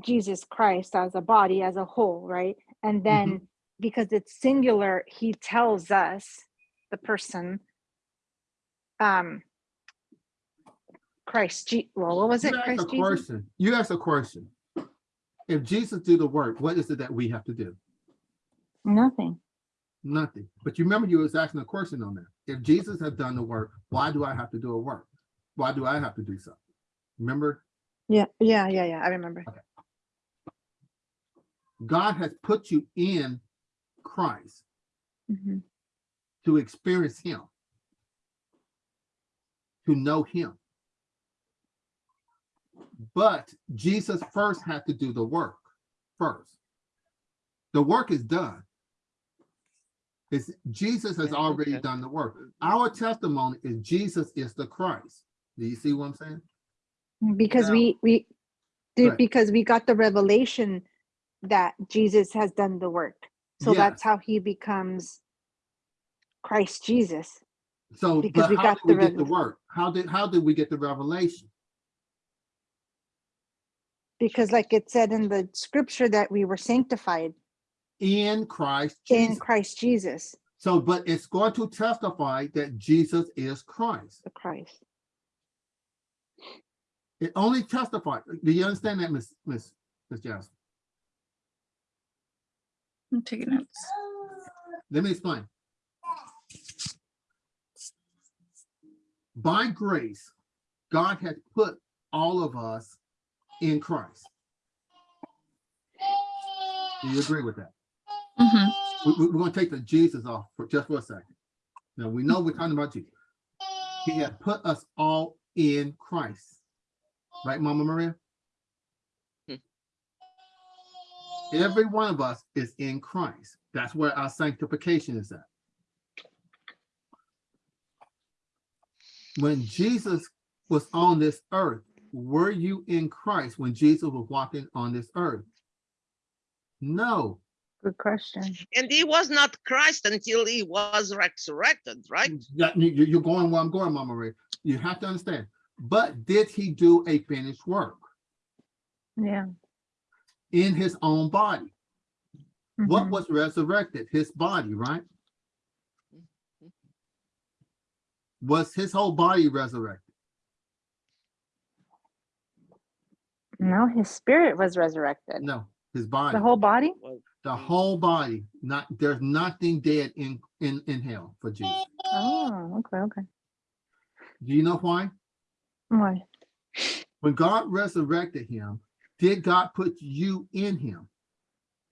Jesus Christ as a body, as a whole, right? And then Mm-hmm. because it's singular, he tells us, the person, um, Christ, Je- well, what was it? You a Christ Jesus? question. You asked a question. If Jesus did the work, what is it that we have to do? Nothing. Nothing. But you remember you was asking a question on that. If Jesus has done the work, why do I have to do a work? Why do I have to do something? Remember, Yeah, yeah, yeah, yeah, I remember. God has put you in Christ Mhm. to experience him, to know him. But Jesus first had to do the work first. The work is done. It's Jesus has Yeah, already done the work. Our testimony is Jesus is the Christ. Do you see what I'm saying? Because Now- we, we, did Right. because we got the revelation that Jesus has done the work. So that's how he becomes Christ Jesus. So, because we how got did we the get the work? How did, how did we get the revelation? Because like it said in the scripture that we were sanctified In Christ in Christ Jesus. So, but it's going to testify that Jesus is Christ. The Christ. It only testifies. Do you understand that, Miss Miss Miss Johnson? I'm taking notes. Let me explain. By grace, God has put all of us in Christ. Do you agree with that? Mhm. We, we- we're gonna take the Jesus off for just for a second. Now, we know we're talking about Jesus. He has put us all in Christ. Right, Mama Maria? Hmm. Every one of us is in Christ. That's where our sanctification is at. When Jesus was on this earth, were you in Christ when Jesus was walking on this earth? No, Good question. And he was not Christ until he was resurrected, right? Yeah, you, you- you're going where I'm going, Mama Ray. You have to understand. But did he do a finished work Yeah. in his own body? What mhm. was resurrected? His body, right? Was his whole body resurrected? No, his spirit was resurrected. No, his body. The whole body? The whole body. Not there's nothing dead in in in hell for Jesus. Oh, okay, okay. Do you know why? Why? When God resurrected him, did God put you in him?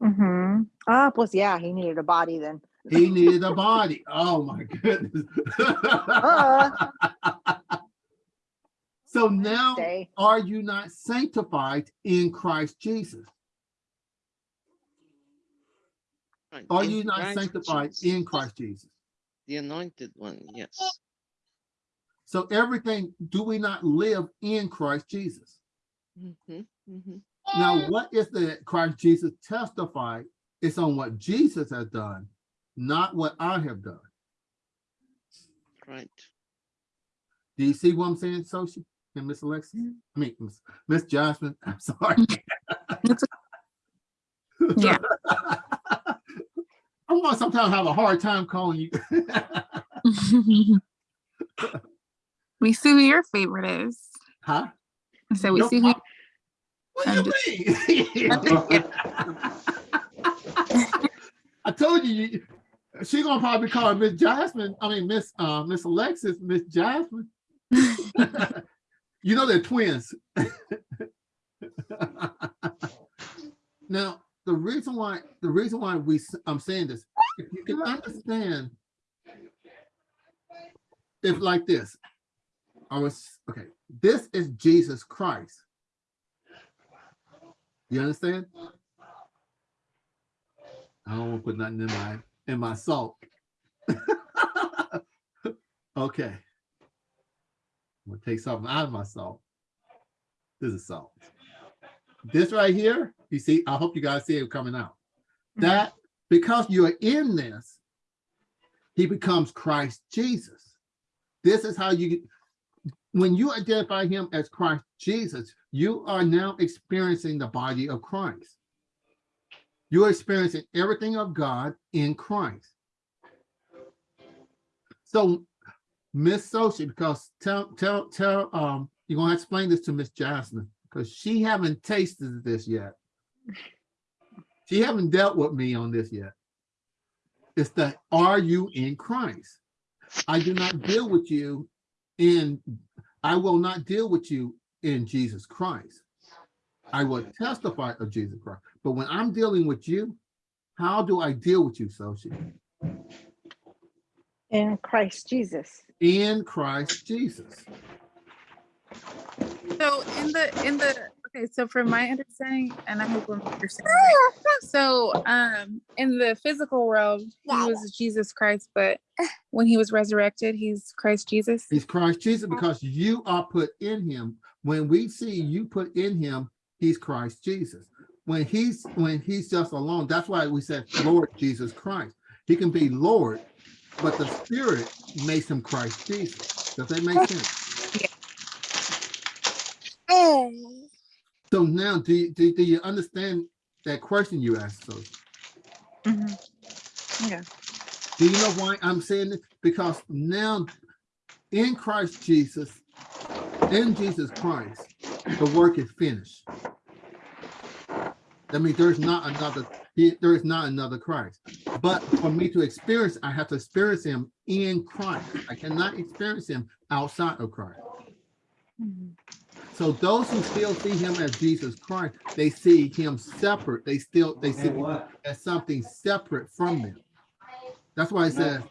Mm-hmm. Ah, pues yeah, he needed a body then. He needed a body. Oh my goodness. Uh. So now, are you not sanctified in Christ Jesus? Right, Are you not Christ sanctified Jesus, in Christ Jesus? The anointed one, yes. So everything, do we not live in Christ Jesus? Mhm, mhm. Now, what is the Christ Jesus testified? It's on what Jesus has done, not what I have done. Right. Do you see what I'm saying, Sophie and Miss Alexia? I mean, Miss- Miss Jasmine, I'm sorry. Yeah. I want sometimes have a hard time calling you. we see who your favorite is. Huh? So we No, see who. What do I'm you mean? I told you, you- she gonna probably call Miss Jasmine, I mean, Miss, uh, Miss Alexis, Miss Jasmine. You know they're twins. Now, the reason why, the reason why we, I'm saying this, if you can understand. If like this, I was, okay, this is Jesus Christ. You understand? I don't want to put nothing in my, in my salt. Okay. I'm gonna take something out of my salt. This is salt. This right here, you see, I hope you guys see it coming out. That, because you're in this, he becomes Christ Jesus. This is how you, when you identify him as Christ Jesus, you are now experiencing the body of Christ. You're experiencing everything of God in Christ. So, Miss Sochi, because tell, tell, tell, um, you're gonna explain this to Miss Jasmine, because she haven't tasted this yet. She haven't dealt with me on this yet. It's the, are you in Christ? I do not deal with you in, I will not deal with you in Jesus Christ. I will testify of Jesus Christ. But when I'm dealing with you, how do I deal with you, Sochi? In Christ Jesus. In Christ Jesus. So in the in the okay, so from my understanding, and I hope I'm understanding. right, So um in the physical world, he was Jesus Christ, but when he was resurrected, he's Christ Jesus. He's Christ Jesus because you are put in him. When we see you put in him, he's Christ Jesus. When he's when he's just alone, that's why we said Lord Jesus Christ. He can be Lord, but the Spirit makes him Christ Jesus. Does that make sense? So now, do you, do, do you understand that question you asked? So Mhm. Yeah. Do you know why I'm saying this? Because now in Christ Jesus, in Jesus Christ, the work is finished. That means there's not another, there is not another Christ. But for me to experience, I have to experience him in Christ. I cannot experience him outside of Christ. Mhm. So those who still see him as Jesus Christ, they see him separate. They still, they see him as something separate from them. That's why it says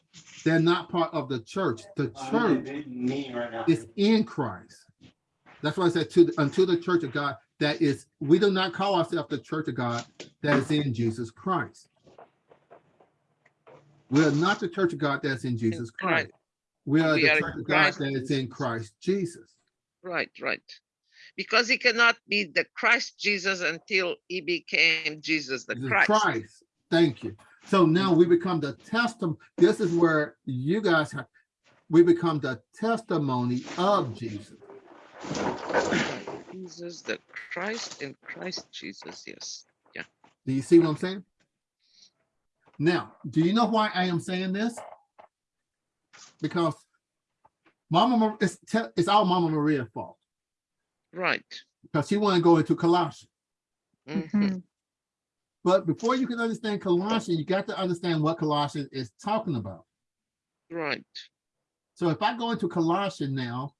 they're not part of the church. The church Me right is in Christ. That's why I said to, unto the church of God, that is, we do not call ourselves the church of God that is in Jesus Christ. We are not the church of God that's in Jesus Christ. We are We the are church of God that is in Christ Jesus. Right, right. Because he cannot be the Christ Jesus until he became Jesus the Christ. Christ. Thank you. So now we become the testimony. This is where you guys have, we become the testimony of Jesus. Jesus the Christ in Christ Jesus, yes. Yeah. Do you see what I'm saying? Now, do you know why I am saying this? Because Mama, it's, it's all Mama Maria's fault Right. because he wanted to go into Colossians. Mhm. Mhm. But before you can understand Colossians, you got to understand what Colossians is talking about. Right. So if I go into Colossians now,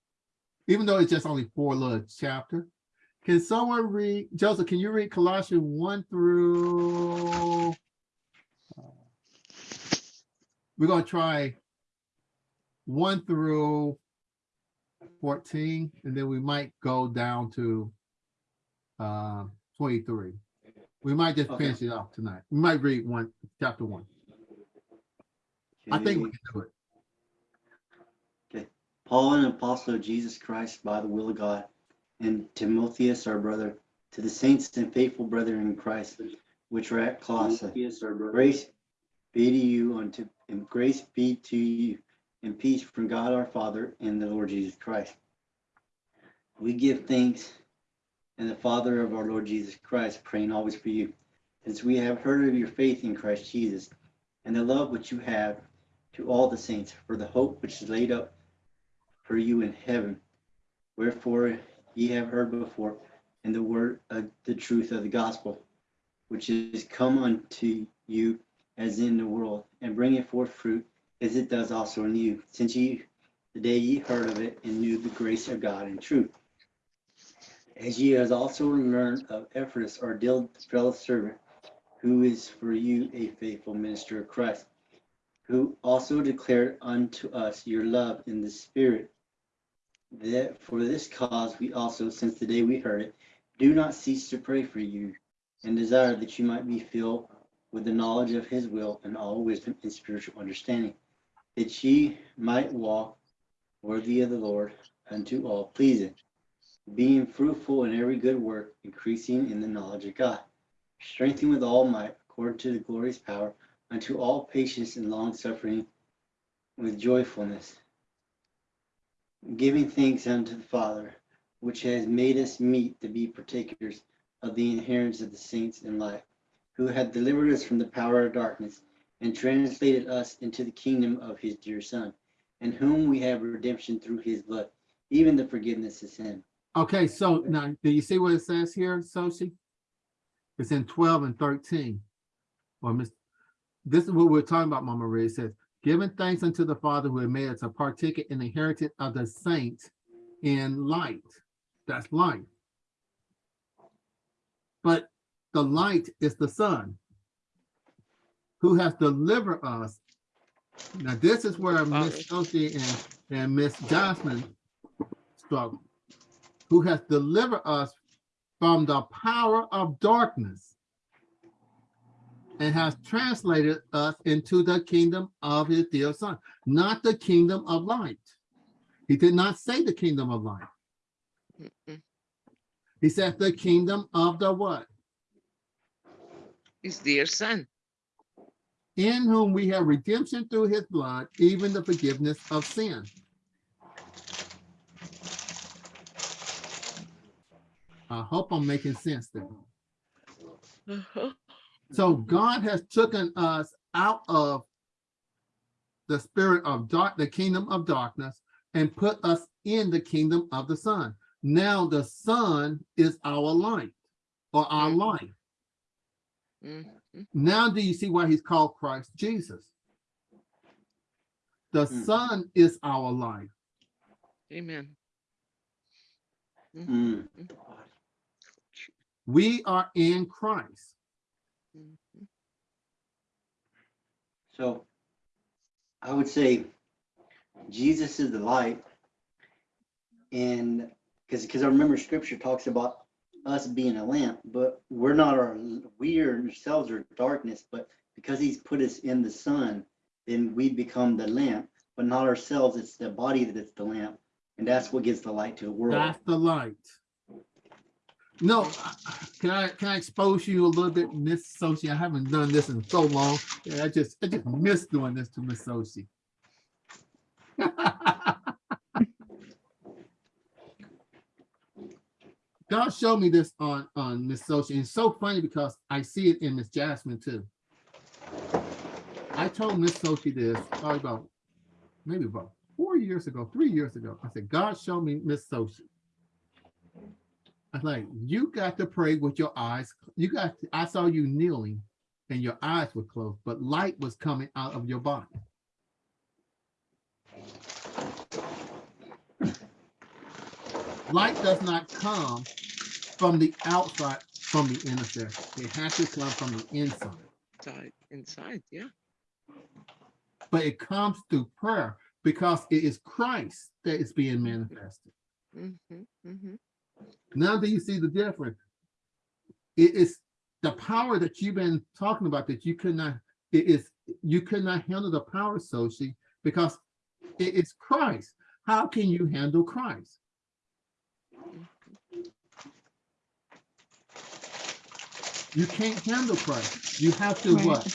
even though it's just only four little chapter, can someone read, Joseph, can you read Colossians one through? We're gonna try one through fourteen, and then we might go down to uh, twenty-three. We might just Okay. finish it off tonight. We might read one, chapter one. I think we can do it. Okay. Paul, an apostle of Jesus Christ by the will of God, and Timotheus, our brother, to the saints and faithful brethren in Christ, which are at Colossae. Grace be to you unto, and grace be to you, and peace from God our Father and the Lord Jesus Christ. We give thanks and the Father of our Lord Jesus Christ, praying always for you, since we have heard of your faith in Christ Jesus, and the love which you have to all the saints, for the hope which is laid up for you in heaven. Wherefore ye have heard before in the word of the truth of the gospel, which is come unto you as in the world, and bringeth forth fruit as it does also in you, since ye the day ye heard of it and knew the grace of God in truth. As ye has also learned of Ephraim, our dear fellow servant, who is for you a faithful minister of Christ, who also declared unto us your love in the Spirit that for this cause we also, since the day we heard it, do not cease to pray for you and desire that you might be filled with the knowledge of his will and all wisdom and spiritual understanding, that ye might walk worthy of the Lord unto all pleasing, being fruitful in every good work, increasing in the knowledge of God, strengthened with all might according to the glorious power unto all patience and long suffering with joyfulness giving thanks unto the Father, which has made us meet to be partakers of the inheritance of the saints in life, who hath delivered us from the power of darkness and translated us into the kingdom of his dear Son, in whom we have redemption through his blood, even the forgiveness of sin. Okay, so now, do you see what it says here, Sochi? It's in twelve and thirteen. Or Miss, this is what we're talking about, Mama Ray It says, giving thanks unto the Father who had made us a partaker in the heritage of the saints in light. That's light. But the light is the Son who has delivered us. Now, this is where Miss Sophie and, and Miss Jasmine struggle who has delivered us from the power of darkness and has translated us into the kingdom of his dear son, not the kingdom of light. He did not say the kingdom of light. Mm-mm. He said the kingdom of the what? His dear son. In whom we have redemption through his blood, even the forgiveness of sin. I hope I'm making sense there. Uh-huh. So God has taken us out of the spirit of dark, the kingdom of darkness, and put us in the kingdom of the Son. Now the Son is our light or our Mhm. life. Mhm. Now do you see why he's called Christ Jesus? The Mm. Son is our life. Amen. Mm. We are in Christ. Mhm. So I would say Jesus is the light. And because because I remember scripture talks about us being a lamp, but we're not our we ourselves are darkness, but because he's put us in the sun, then we become the lamp, but not ourselves. It's the body that's the lamp. And that's what gives the light to the world. That's the light. No, can I, can I expose you a little bit, Miss Sochi? I haven't done this in so long. I just, I just miss doing this to Miss Sochi. God showed me this on, on Miss Sochi. and It's so funny because I see it in Miss Jasmine too. I told Miss Sochi this probably about, maybe about four years ago, three years ago. I said, God showed me Miss Sochi. I was like, you got to pray with your eyes. You got, to- I saw you kneeling and your eyes were closed, but light was coming out of your body. Light does not come from the outside, from the inner inside. It has to come from the inside. Inside, inside, yeah. But it comes through prayer because it is Christ that is being manifested. Mhm, mhm. Now do you see the difference? It is the power that you've been talking about that you could not, it is, you could not handle the power, Sochi, because it is Christ. How can you handle Christ? You can't handle Christ. You have to Right. what?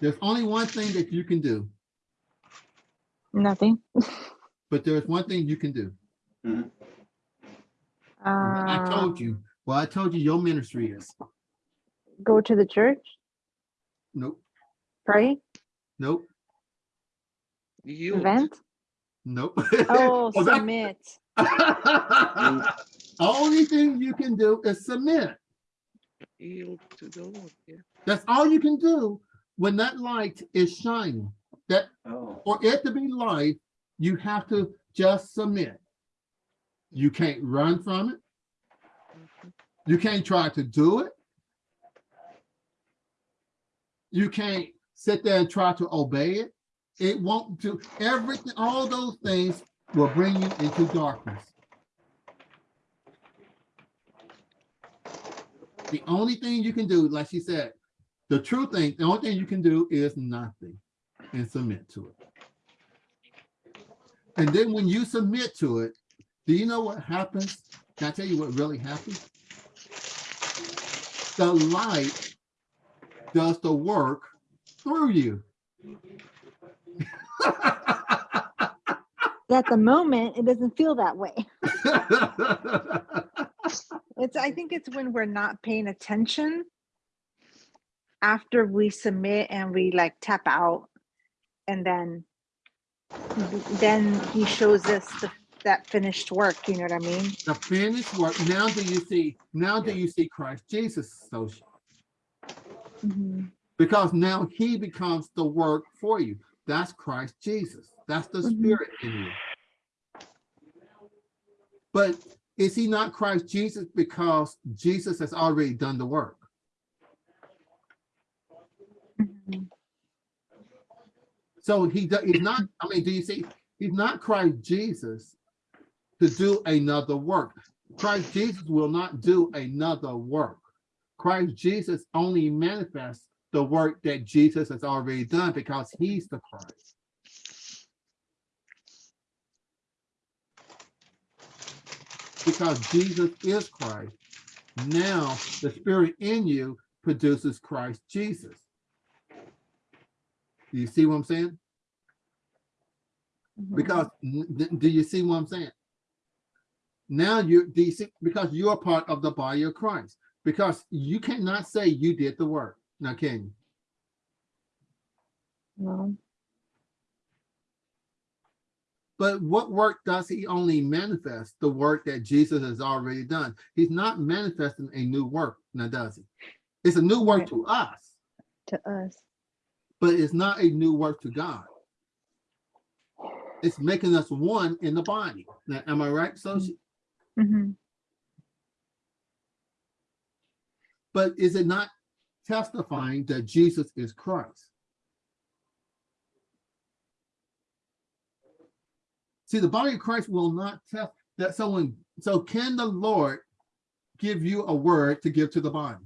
There's only one thing that you can do, Nothing. but there's one thing you can do. I Uh, told you, well, I told you your ministry is. go to the church, Nope, pray, nope, Yield, vent. nope. Oh, Well, that- submit. Only thing you can do is submit. Yield to the Lord, yeah. That's all you can do when that light is shining. That Oh, for it to be light, you have to just submit. You can't run from it. Mhm. You can't try to do it. You can't sit there and try to obey it. It won't do everything, all those things will bring you into darkness. The only thing you can do, like she said, the true thing, the only thing you can do is nothing and submit to it. And then when you submit to it, do you know what happens? Can I tell you what really happens? The light does the work through you. At the moment, it doesn't feel that way. It's, I think it's when we're not paying attention after we submit and we like tap out and then then he shows us the, that finished work, you know what I mean? The finished work. Now do you see, now do you see Christ Jesus Sochi? Mhm. Because now he becomes the work for you. That's Christ Jesus. That's the Mhm. spirit in you. But is he not Christ Jesus because Jesus has already done the work? So he does, he's not, I mean, do you see, he's not Christ Jesus to do another work. Christ Jesus will not do another work. Christ Jesus only manifests the work that Jesus has already done because he's the Christ. Because Jesus is Christ. Now the spirit in you produces Christ Jesus. Do you see what I'm saying? Mhm. Because, do you see what I'm saying? Now you, do you see, because you're part of the body of Christ, because you cannot say you did the work. Now, can you? No. But what work does he only manifest? The work that Jesus has already done. He's not manifesting a new work, now does he? It's a new work Right. to us, To us. but it's not a new work to God. It's making us one in the body. Now, am I right, Sochi? Mhm. But is it not testifying that Jesus is Christ? See, the body of Christ will not test that someone, so can the Lord give you a word to give to the body?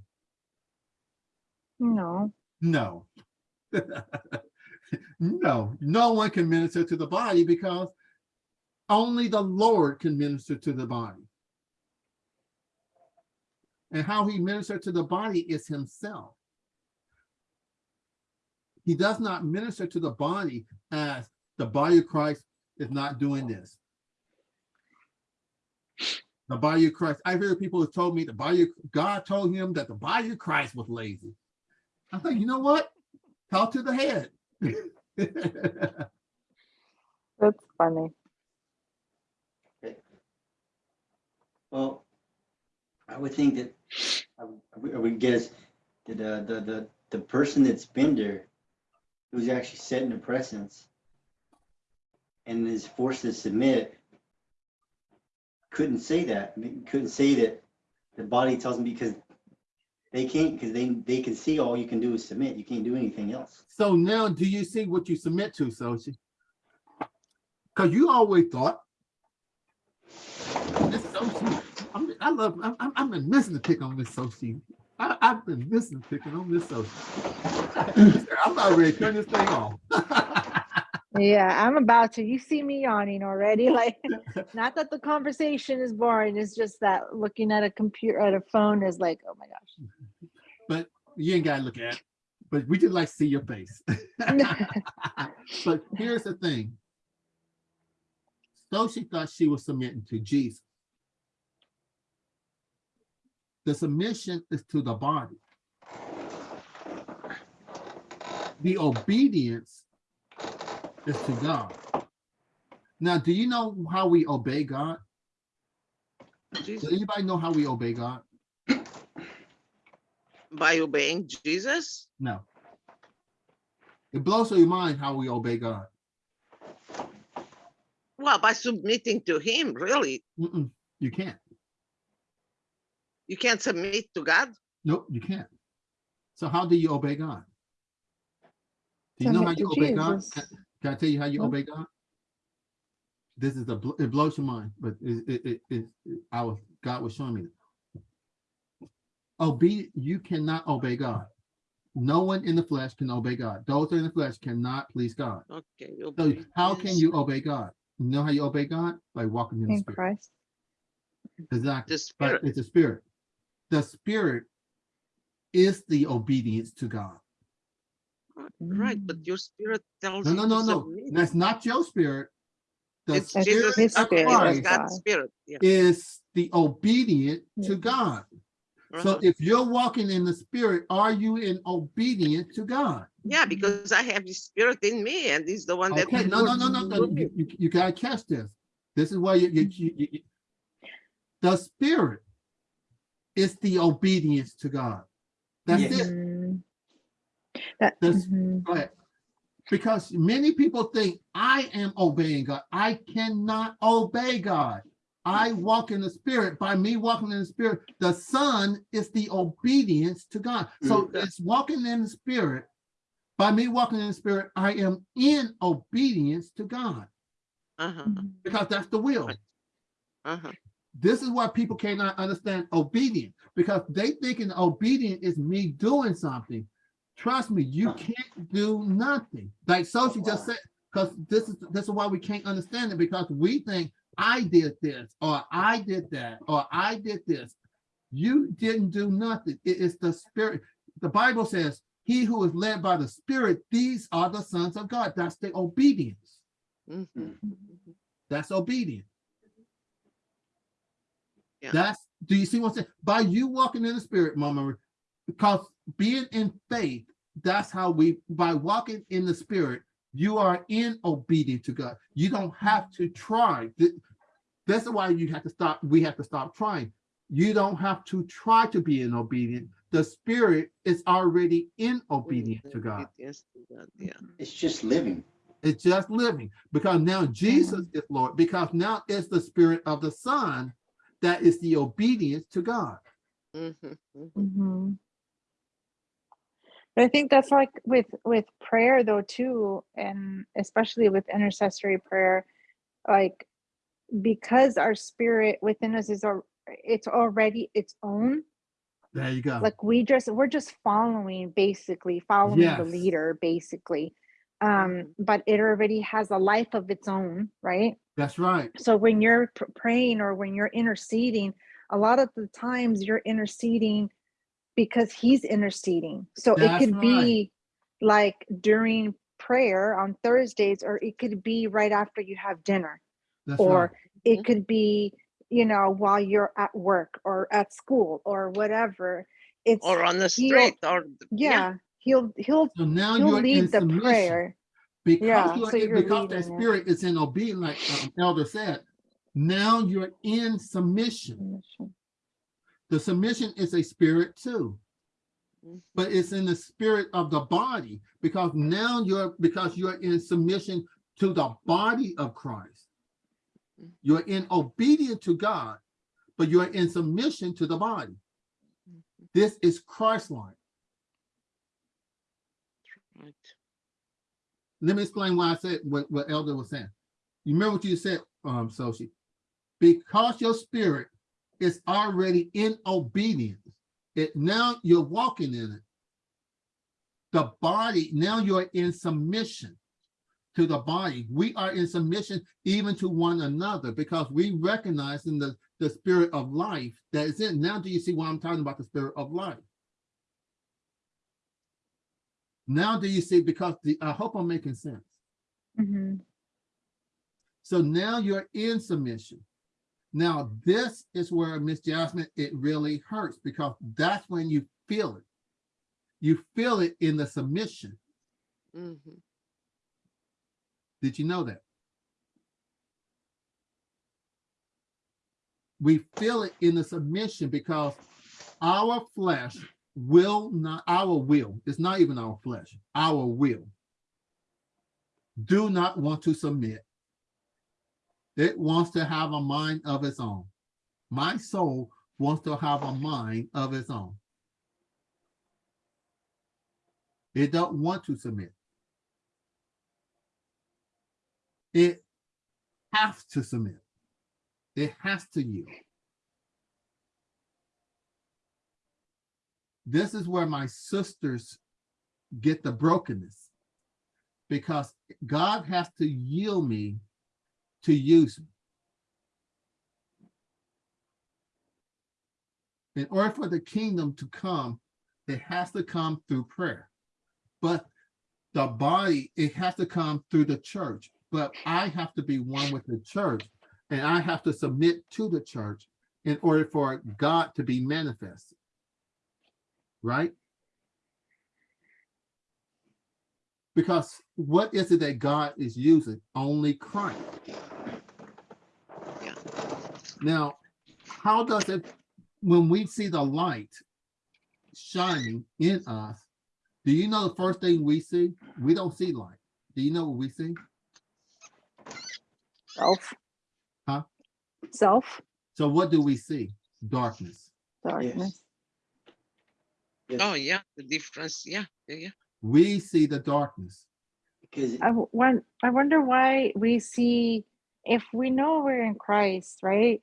No. No. No, no one can minister to the body because only the Lord can minister to the body. And how he ministered to the body is himself. He does not minister to the body as the body of Christ is not doing this. The body of Christ, I hear people who told me the body of God told him that the body of Christ was lazy. I think, you know what? Talk to the head. That's funny. Well, I would think that, I would- I would- guess that uh, the, the, the person that's been there, who's actually setting the presence and is forced to submit, couldn't say that, couldn't say that the body tells them because they can't, because they, they can see all you can do is submit, you can't do anything else. So now do you see what you submit to, Sochi? Because you always thought. Miss Sochi, I'm, I love, I'm, I've been missing to pick on Miss Sochi. I, I've been missing to picking on Miss Sochi. I'm about ready to turn this thing off. Yeah, I'm about to. You see me yawning already. Like, not that the conversation is boring. It's just that looking at a computer, at a phone is like, oh my gosh. But you ain't gotta look at, it, but we just like see your face. But here's the thing. So she thought she was submitting to Jesus. The submission is to the body. The obedience is to God. Now, do you know how we obey God? Does anybody know how we obey God? by obeying Jesus? No. It blows your mind how we obey God. Well, by submitting to him, really. Mm-mm, you can't. You can't submit to God? Nope, you can't. So how do you obey God? Do you know how you obey God? Jesus. Can can I tell you how you Huh? obey God? This is a, it blows your mind, but it, it, it, it, it- I was, God was showing me. Obey, you cannot obey God. No one in the flesh can obey God. Those that are in the flesh cannot please God. Okay. So obey how can you obey God? You know how you obey God? By walking in the spirit. Christ. Exactly. The But spirit, it's a spirit. The spirit is the obedience to God. Right, but Mm. your spirit tells No, no, no, no. submit. That's not your spirit. The It's It's Jesus, his of spirit, okay, Christ God's spirit, yeah. is the obedient to Yeah. God. So uh-huh. if you're walking in the spirit, are you in obedience to God? Yeah, because I have the spirit in me and he's the one that. Okay, no, no, no, no, no. You, you, you gotta catch this. This is why you, you, you, you- you- the spirit is the obedience to God. That's Yes. it. Mm. That, This-. Go ahead. Because many people think I am obeying God. I cannot obey God. I walk in the spirit. By me walking in the spirit, the son is the obedience to God. So Mm. it's walking in the spirit. By me walking in the spirit, I am in obedience to God Uh-huh, Mhm. because that's the will. Uh-huh. This is why people cannot understand obedience because they thinking obedience is me doing something. Trust me, you can't do nothing. Like Sophie just said, because this is this is why we can't understand it because we think I did this or I did that or I did this. You didn't do nothing. It is the spirit. The Bible says, he who is led by the spirit, these are the sons of God. That's the obedience. mhm. That's obedience. Yeah. That's, do you see what I'm saying? By you walking in the spirit, Mama, because being in faith, that's how we, by walking in the spirit, You are in obedience to God. You don't have to try. That's why you have to stop. We have to stop trying. You don't have to try to be in obedience. The spirit is already in obedience to God. Obedience Yeah. It's just living. It's just living because now Jesus is Lord, because now it's the spirit of the Son that is the obedience to God. Mhm, mhm. Mhm. But I think that's like with with prayer though too, and especially with intercessory prayer, like because our spirit within us is it's already its own. There you go. Like we just we're just following basically following the leader basically. Um, but it already has a life of its own, right? That's right. so when you're praying or when you're interceding a lot of the times you're interceding because he's interceding so it That's could be like during prayer on thursdays or it could be right after you have dinner That's or right. it could be you know while you're at work or at school or whatever it's Or on the street or, yeah, yeah he'll he'll So now he'll you're in lead the submission. prayer Because Yeah, you're so in- you're because that spirit is in obedience, like um, Elder said. Now you're in submission. Submission. The submission is a spirit too. Mhm. but it's in the spirit of the body because now you're because you're in submission to the body of Christ. Mhm. You're in obedience to God, but you're in submission to the body. Mhm. This is Christ-like. right. Let me explain why I said what, what Elder was saying. You remember what you said, um, Soshi? Because your spirit is already in obedience, it now you're walking in it. The body, now you're in submission to the body. We are in submission even to one another because we recognize in the, the spirit of life that is in. Now do you see why I'm talking about the spirit of life? Now do you see, because the, I hope I'm making sense. Mhm. So now you're in submission. Now, this is where Miss Jasmine, it really hurts because that's when you feel it. You feel it in the submission. Mhm. Did you know that? We feel it in the submission because our flesh will not, our will, it's not even our flesh, our will do not want to submit. It wants to have a mind of its own. My soul wants to have a mind of its own. It don't want to submit. It has to submit. It has to yield. This is where my sisters get the brokenness because God has to yield me to use. In order for the kingdom to come, it has to come through prayer. But the body, it has to come through the church. But I have to be one with the church and I have to submit to the church in order for God to be manifested. Right? Because what is it that God is using? Only Christ. Yeah. Now, how does it, when we see the light shining in us, do you know the first thing we see? We don't see light. Do you know what we see? self Huh? self So what do we see? Darkness. darkness Yes, Oh, yeah, the difference, yeah, yeah, yeah. We see the darkness. Because I w- won- I wonder why we see if we know we're in Christ, right?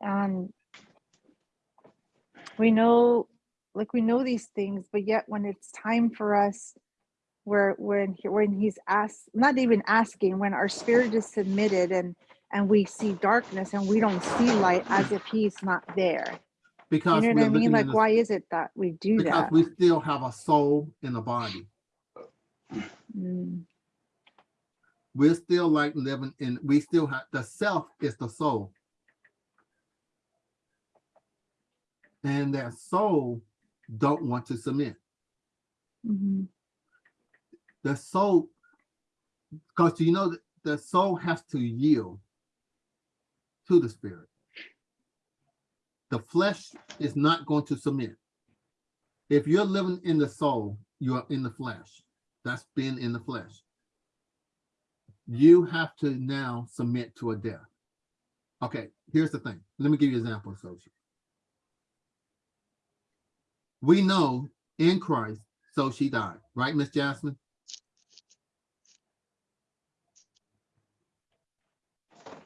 And we know like we know these things, but yet when it's time for us where when he, when he's asked not even asking when our spirit is submitted and and we see darkness and we don't see light as if he's not there. Because you know what I mean? Like the- why is it that we do Because that? we still have a soul in a body. Mm, We're still like living in, we still have, the self is the soul. And that soul don't want to submit. mhm. The soul, Because you know, that the soul has to yield to the spirit. The flesh is not going to submit. If you're living in the soul, you're in the flesh. That's being in the flesh. You have to now submit to a death. Okay, here's the thing. Let me give you an example, Sophie. We know in Christ, so she died, right, Miss Jasmine?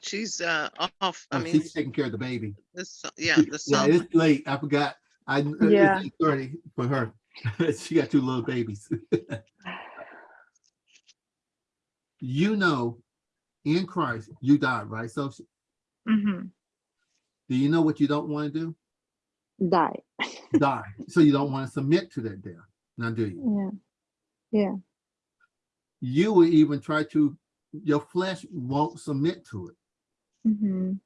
She's uh off. I Oh, mean, she's taking care of the baby. this, yeah, the Yeah, it's late. I forgot. I uh, Yeah. it's thirty for her. she got two little babies. you know, in Christ, you died, right? So Mhm. do you know what you don't want to do? Die. Die. So you don't want to submit to that death. Now, do you? Yeah. Yeah. You will even try to. Your flesh won't submit to it. Mhm.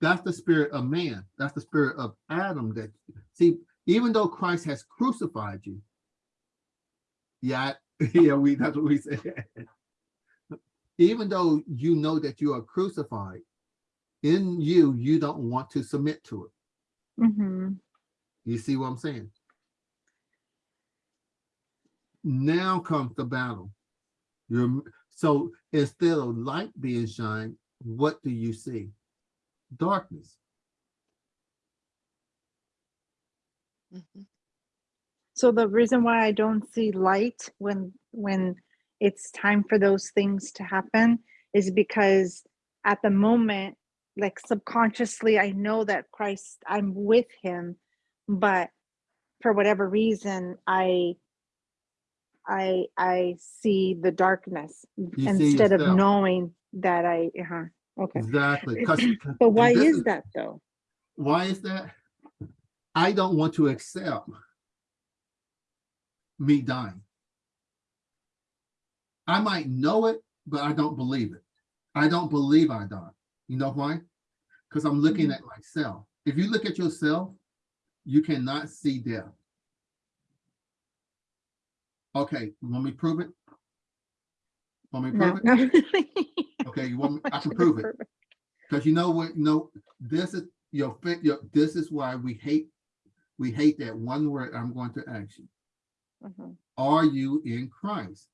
That's the spirit of man. That's the spirit of Adam. That see, even though Christ has crucified you, yeah, yeah, we that's what we said. even though you know that you are crucified, in you, you don't want to submit to it. Mhm. You see what I'm saying? Now comes the battle. You're so instead of light being shined, what do you see? Darkness. Mhm. So the reason why I don't see light when when it's time for those things to happen is because at the moment, like subconsciously, I know that Christ, I'm with him, but for whatever reason, I I I see the darkness You instead of knowing that I uh okay. exactly But why this is that though? Why is that? I don't want to accept me dying. I might know it, but I don't believe it. I don't believe I died. You know why? Because I'm looking Mhm. at myself. If you look at yourself, you cannot see death. Okay, you want me to prove it? Want me to No, prove it? not really. Okay, you want me, I can prove it. Because you know what, you know, this is your, fi- your, this is why we hate, we hate that one word I'm going to ask you. Mhm, Are you in Christ?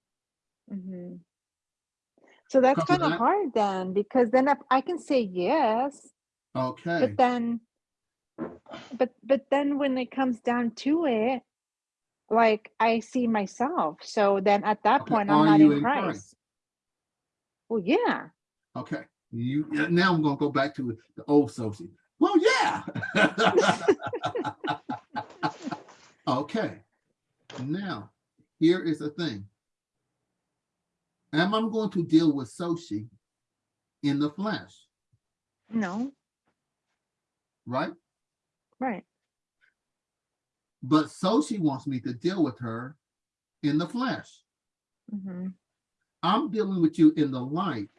mhm. So that's kind of I- hard then, because then if I can say yes, Okay, but then, but but then when it comes down to it, like I see myself. So then at that Okay, point, I'm are not in in Christ. Christ? Well, yeah. okay. You, now I'm gonna go back to the old Sophie. Well, yeah. Okay, now, here is the thing. Am I going to deal with Sochi in the flesh, No, right? right. But Sochi wants me to deal with her in the flesh. hmm I'm dealing with you in the light.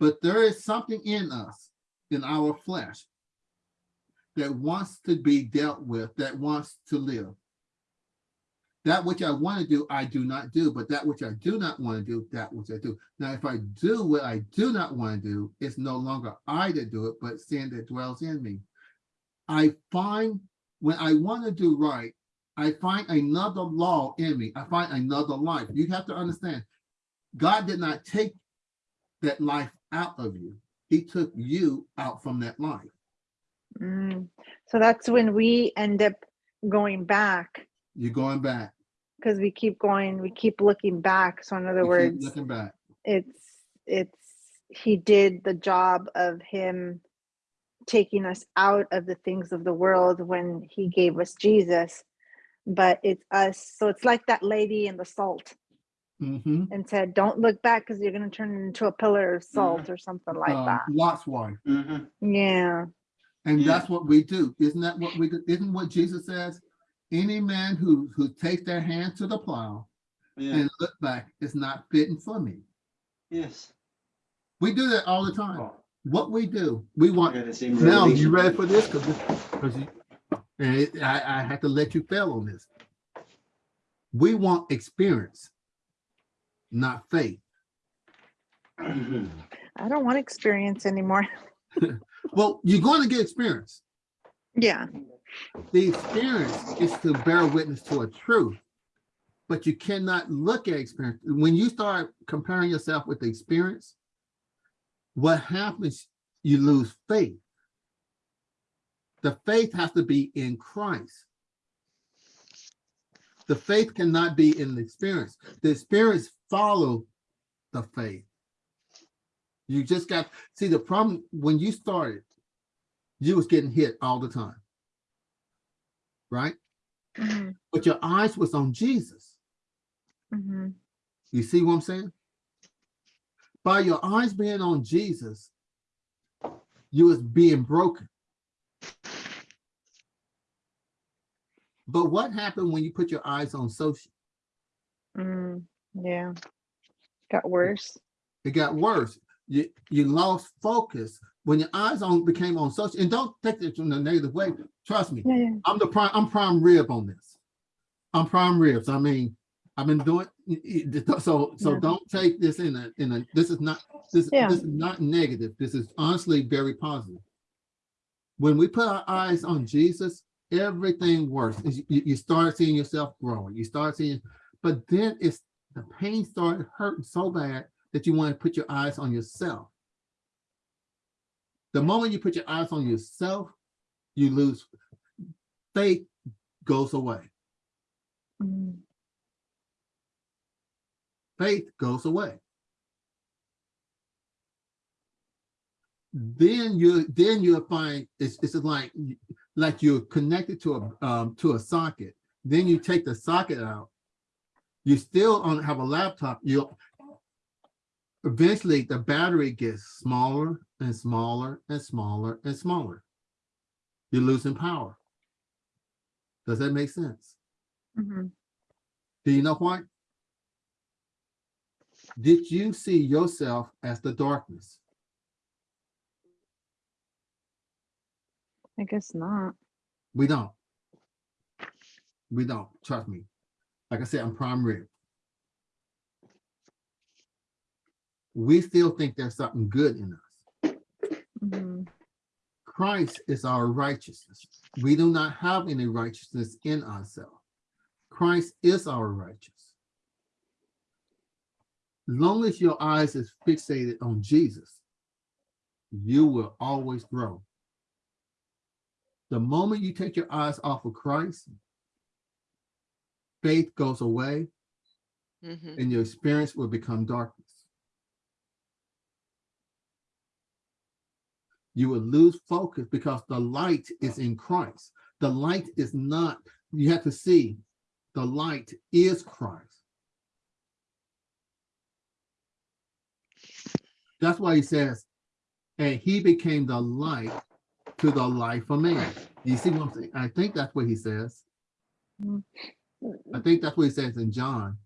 But there is something in us, in our flesh, that wants to be dealt with, that wants to live. That which I want to do, I do not do, but that which I do not want to do, that which I do. Now, if I do what I do not want to do, it's no longer I that do it, but sin that dwells in me. I find when I want to do right, I find another law in me. I find another life. You have to understand, God did not take that life out of you. He took you out from that life. Mm. So that's when we end up going back You're going back. because we keep going, we keep looking back. So in other You keep words, Looking back. it's it's he did the job of him taking us out of the things of the world when he gave us Jesus. But it's us. So it's like that lady in the salt Mhm. and said, Don't look back because you're going to turn into a pillar of salt or something like Um, that. Lot's wife. Mhm. Yeah. And Yeah. that's what we do. Isn't that what we do? Isn't what Jesus says? Any man who, who takes their hand to the plow Yeah, and look back is not fitting for me. yes. We do that all the time. Oh. What we do, we want got the same Now, you ready for this? Because, because you, and it, I, I have to let you fail on this. We want experience. not faith. I don't want experience anymore. Well, you're going to get experience. Yeah. The experience is to bear witness to a truth, but you cannot look at experience. When you start comparing yourself with the experience, what happens, you lose faith. The faith has to be in Christ. The faith cannot be in the experience. The experience follow the faith. You just got, see, the problem, when you started, you was getting hit all the time. Right? Mhm, But your eyes was on Jesus. mhm. You see what I'm saying? By your eyes being on Jesus, you was being broken. But what happened when you put your eyes on Sochi? Mm, yeah. Got worse. It got worse. You you lost focus when your eyes on became on Sochi. And don't take this in a negative way. Trust me. Yeah, yeah. I'm the prime, I'm prime rib on this. I'm prime ribs. I mean, I've been doing, so, so Yeah. don't take this in a, in a, this is not, this, Yeah. this is not negative. This is honestly very positive. When we put our eyes on Jesus, everything works. You, you start seeing yourself growing. You start seeing, but then it's, the pain started hurting so bad that you want to put your eyes on yourself. The moment you put your eyes on yourself, you lose faith goes away. Faith goes away. Then you then you'll find it's it's like like you're connected to a um to a socket. Then you take the socket out. You still on have a laptop. You'll eventually the battery gets smaller and smaller and smaller and smaller. You're losing power. Does that make sense? mhm. Do you know why? Did you see yourself as the darkness? I guess not. We don't. We don't, trust me. Like I said, I'm prime rib. We still think there's something good in us. Christ is our righteousness. We do not have any righteousness in ourselves. Christ is our righteousness. Long as your eyes is fixated on Jesus, you will always grow. The moment you take your eyes off of Christ, faith goes away Mhm. and your experience will become darkness. You will lose focus because the light is in Christ. The light is not, you have to see, the light is Christ. That's why he says, and he became the light to the life of man. You see what I'm saying? I think that's what he says. I think that's what he says in John.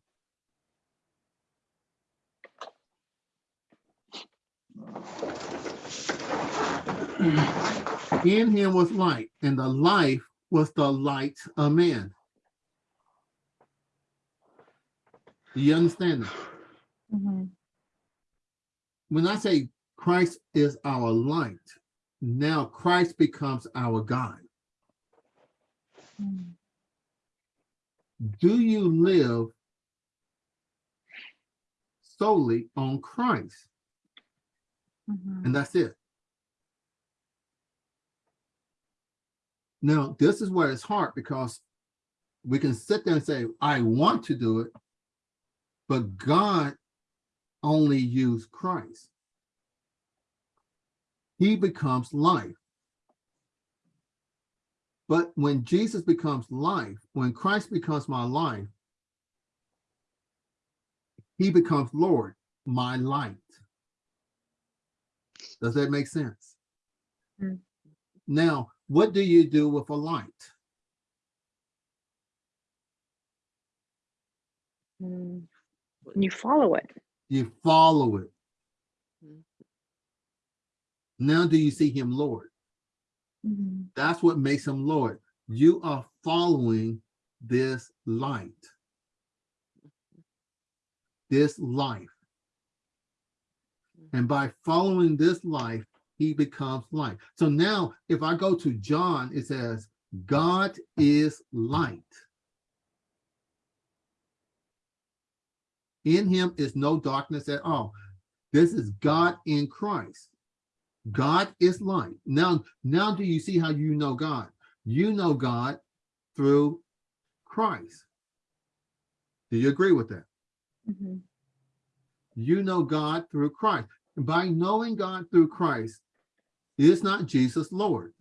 In him was light, and the life was the light of man. Do you understand that? mhm. When I say Christ is our light, now Christ becomes our guide. Mm, Do you live solely on Christ? mhm. And that's it. Now, this is where it's hard because we can sit there and say, I want to do it, but God only used Christ. He becomes life. But when Jesus becomes life, when Christ becomes my life, he becomes Lord, my light. Does that make sense? Mm. Now, what do you do with a light? Mm. You follow it. You follow it. Mm. Now do you see him Lord? Mhm. That's what makes him Lord. You are following this light. this life. And by following this life, he becomes light. So now if I go to John, it says, God is light. In him is no darkness at all. This is God in Christ. God is light. Now, now do you see how you know God? You know God through Christ. Do you agree with that? Mhm. You know God through Christ. By knowing God through Christ, is not Jesus Lord?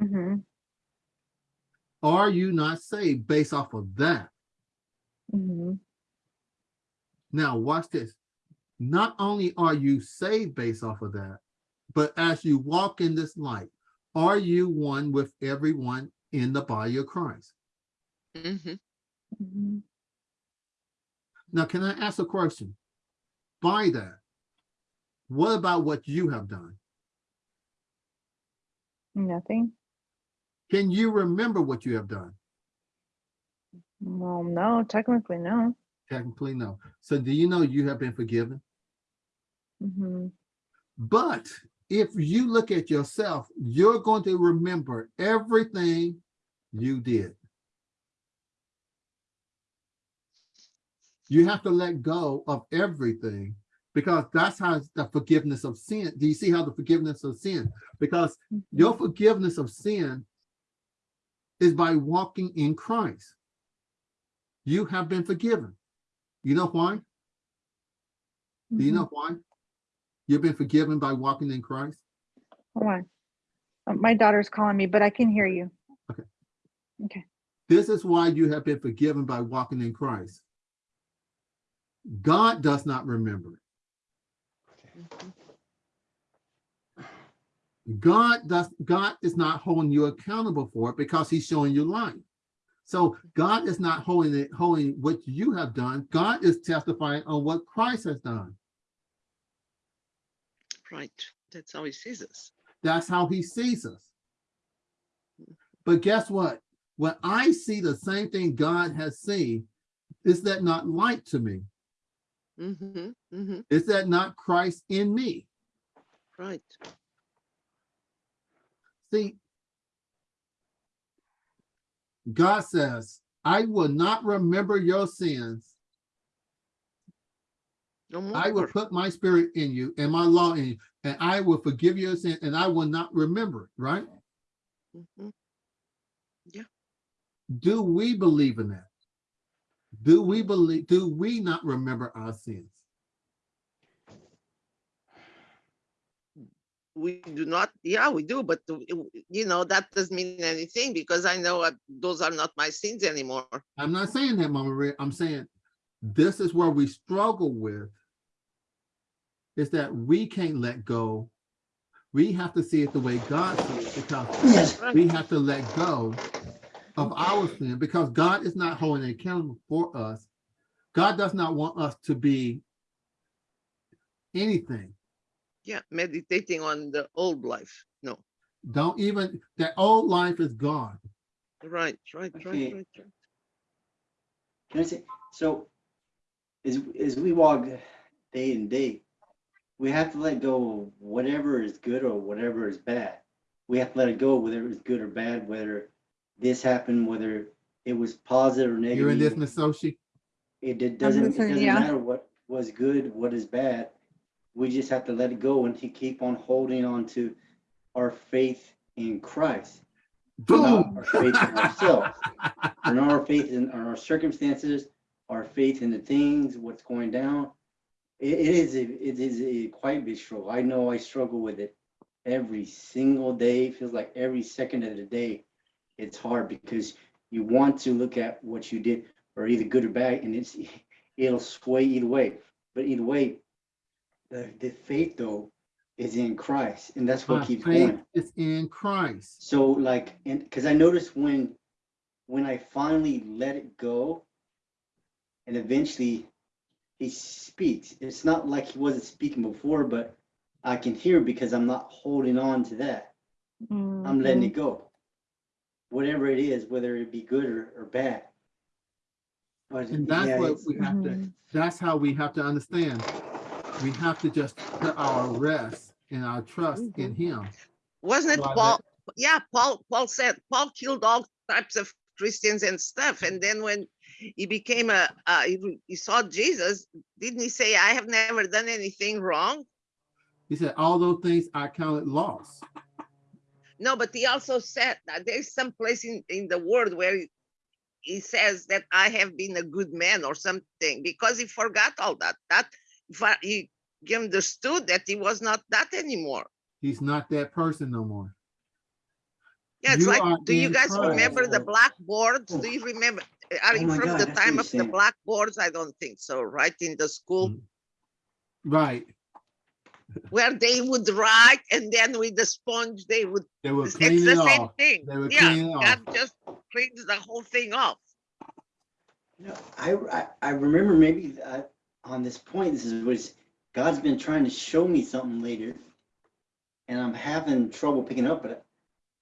Mhm. Are you not saved based off of that? Mhm. Now, watch this. Not only are you saved based off of that, but as you walk in this light, are you one with everyone in the body of Christ? Mhm. Mhm. Now, can I ask a question? By that, what about what you have done? Nothing. Can you remember what you have done? Well, no, technically, no. Technically, no. So do you know you have been forgiven? Mhm. But if you look at yourself, you're going to remember everything you did. You have to let go of everything because that's how the forgiveness of sin. Do you see how the forgiveness of sin? Because Mhm. your forgiveness of sin is by walking in Christ. You have been forgiven. You know why? Do you Mhm. know why? You've been forgiven by walking in Christ? Hold on. Uh, My daughter's calling me, but I can hear you. Okay. Okay. This is why you have been forgiven by walking in Christ. God does not remember. Mhm. Mm-hmm. God does God is not holding you accountable for it because he's showing you light. So God is not holding it, holding what you have done. God is testifying on what Christ has done. Right. That's how he sees us. That's how he sees us. Mm-hmm. But guess what? When I see the same thing God has seen, is that not light to me? Hmm hmm Is that not Christ in me? Right. See, God says, I will not remember your sins. No more. I will put my spirit in you and my law in you, and I will forgive your sin, and I will not remember it, right? Mhm. Do we believe in that? Do we believe, do we not remember our sins? We do not, yeah, we do, but uh, you know, that doesn't mean anything because I know uh, those are not my sins anymore. I'm not saying that, Mama Red. I'm saying this is where we struggle with is that we can't let go. We have to see it the way God sees it because Yes. We have to let go of our sin because God is not holding accountable for us. God does not want us to be anything. Yeah, meditating on the old life. No, Don't even, that old life is gone. right, right, right, Okay. right, right. Can I say, so as, as we walk day and day, we have to let go of whatever is good or whatever is bad. We have to let it go, whether it's good or bad, whether this happened, whether it was positive or negative. You're in this, negative. Miss Soshi? It did- doesn't, it doesn't yeah. matter what was good, what is bad. We just have to let it go and to keep on holding on to our faith in Christ. not Boom. our faith in ourselves. and our faith in, in our circumstances, our faith in the things, what's going down. It, it is a, it is a quite big struggle. I know I struggle with it every single day. It feels like every second of the day, it's hard because you want to look at what you did, or either good or bad, and it's it'll sway either way. But either way, the, the faith though is in Christ, and that's what My keeps going. it's in Christ. So like, and because I noticed when, when I finally let it go, and eventually he speaks, it's not like he wasn't speaking before, but I can hear because I'm not holding on to that. I'm letting Mhm. it go. Whatever it is, whether it be good or, or bad. But And yeah, that's what we have to, Mhm. that's how we have to understand. We have to just put our rest and our trust in him. Wasn't it Well, Paul? Yeah, Paul, Paul said, Paul killed all types of Christians and stuff. And then when he became a, uh, he, he saw Jesus, didn't he say, I have never done anything wrong? He said, all those things I counted loss. No, but he also said that there's some place in, in the world where he, he says that I have been a good man or something because he forgot all that. That if he understood that he was not that anymore. He's not that person no more. Yeah, it's You like, do you guys Christ. remember the blackboards? Do you remember? Are Oh you my from God, the time of the blackboards? I don't think so, right? In the school Mm. Right. Where they would write and then with the sponge, they would, They will it's clean the same off. thing. They would Yeah, clean it God off. just cleans the whole thing off. No, I, I, I remember maybe uh, on this point, this is what God's been trying to show me something later. And I'm having trouble picking up, but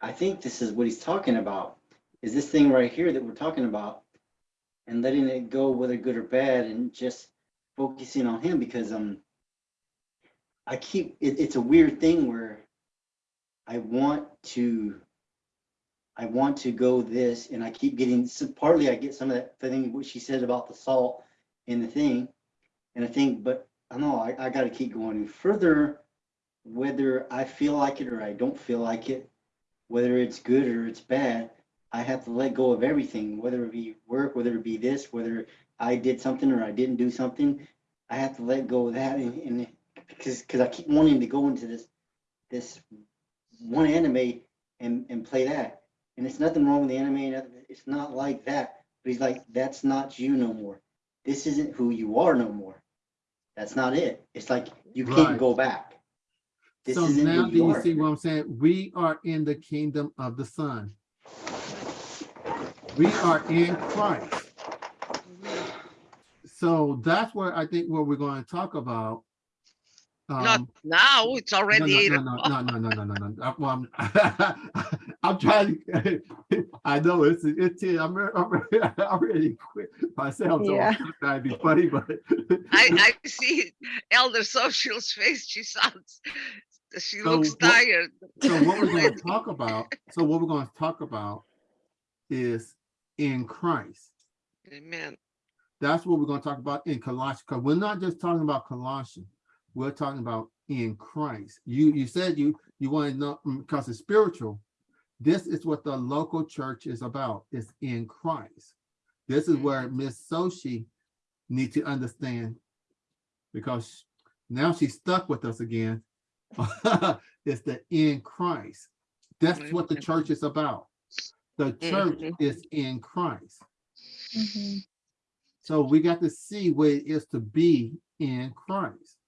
I think this is what he's talking about, is this thing right here that we're talking about. And letting it go, whether good or bad, and just focusing on him because, um, I keep, it, it's a weird thing where I want to I want to go this, and I keep getting, so partly I get some of that thing, what she said about the salt in the thing. And I think, but I know I, I gotta keep going further, whether I feel like it or I don't feel like it, whether it's good or it's bad, I have to let go of everything, whether it be work, whether it be this, whether I did something or I didn't do something. I have to let go of that and, and because, because I keep wanting to go into this, this one anime and, and play that. And it's nothing wrong with the anime. It's not like that. But he's like, that's not you no more. This isn't who you are no more. That's not it. It's like you can't go back. This So now do you see what I'm saying? We are in the kingdom of the Son. We are in Christ. So that's what I think what we're going to talk about. Not Um, now, it's already eight no, o'clock. no, no, no, no, no, no, no. Uh, I'm, I'm trying to, I know it's, it's, I'm, re- I'm, re- I already quit myself. So Yeah. I'm trying to be funny, but. I, I see Elder Sochi's face. She sounds, she So looks what- tired. So what we're going to talk about, so what we're going to talk about is in Christ. Amen. That's what we're going to talk about in Colossians, because we're not just talking about Colossians. We're talking about in Christ. You, you said you, you want to know, because it's spiritual. This is what the local church is about, It's in Christ. This is where Miss Sochi need to understand, because now she's stuck with us again. It's the in Christ. That's what the church is about. The church Mhm. is in Christ. Mhm. So we got to see what it is to be in Christ.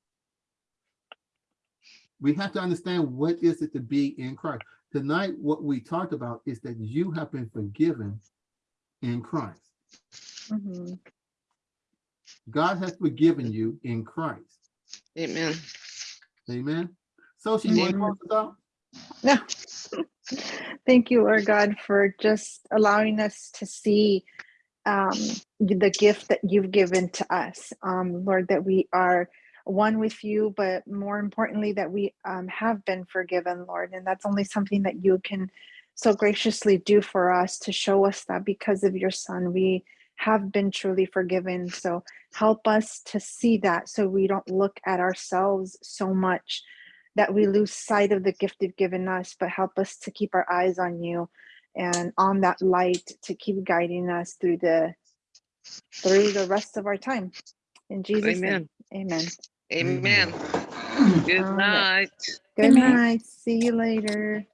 We have to understand what is it to be in Christ. Tonight, what we talked about is that you have been forgiven in Christ. Mhm. God has forgiven you in Christ. Amen. Amen. So she want to Amen. close us out? Thank you, Lord God, for just allowing us to see um, the gift that you've given to us. Um, Lord, that we are one with you, but more importantly, that we um, have been forgiven, Lord. And that's only something that you can so graciously do for us to show us that because of your Son, we have been truly forgiven. So help us to see that so we don't look at ourselves so much that we lose sight of the gift you've given us, but help us to keep our eyes on you and on that light to keep guiding us through the through the rest of our time. In Jesus' Amen. name. Amen. Amen. Good night. Good Good night. night. See you later.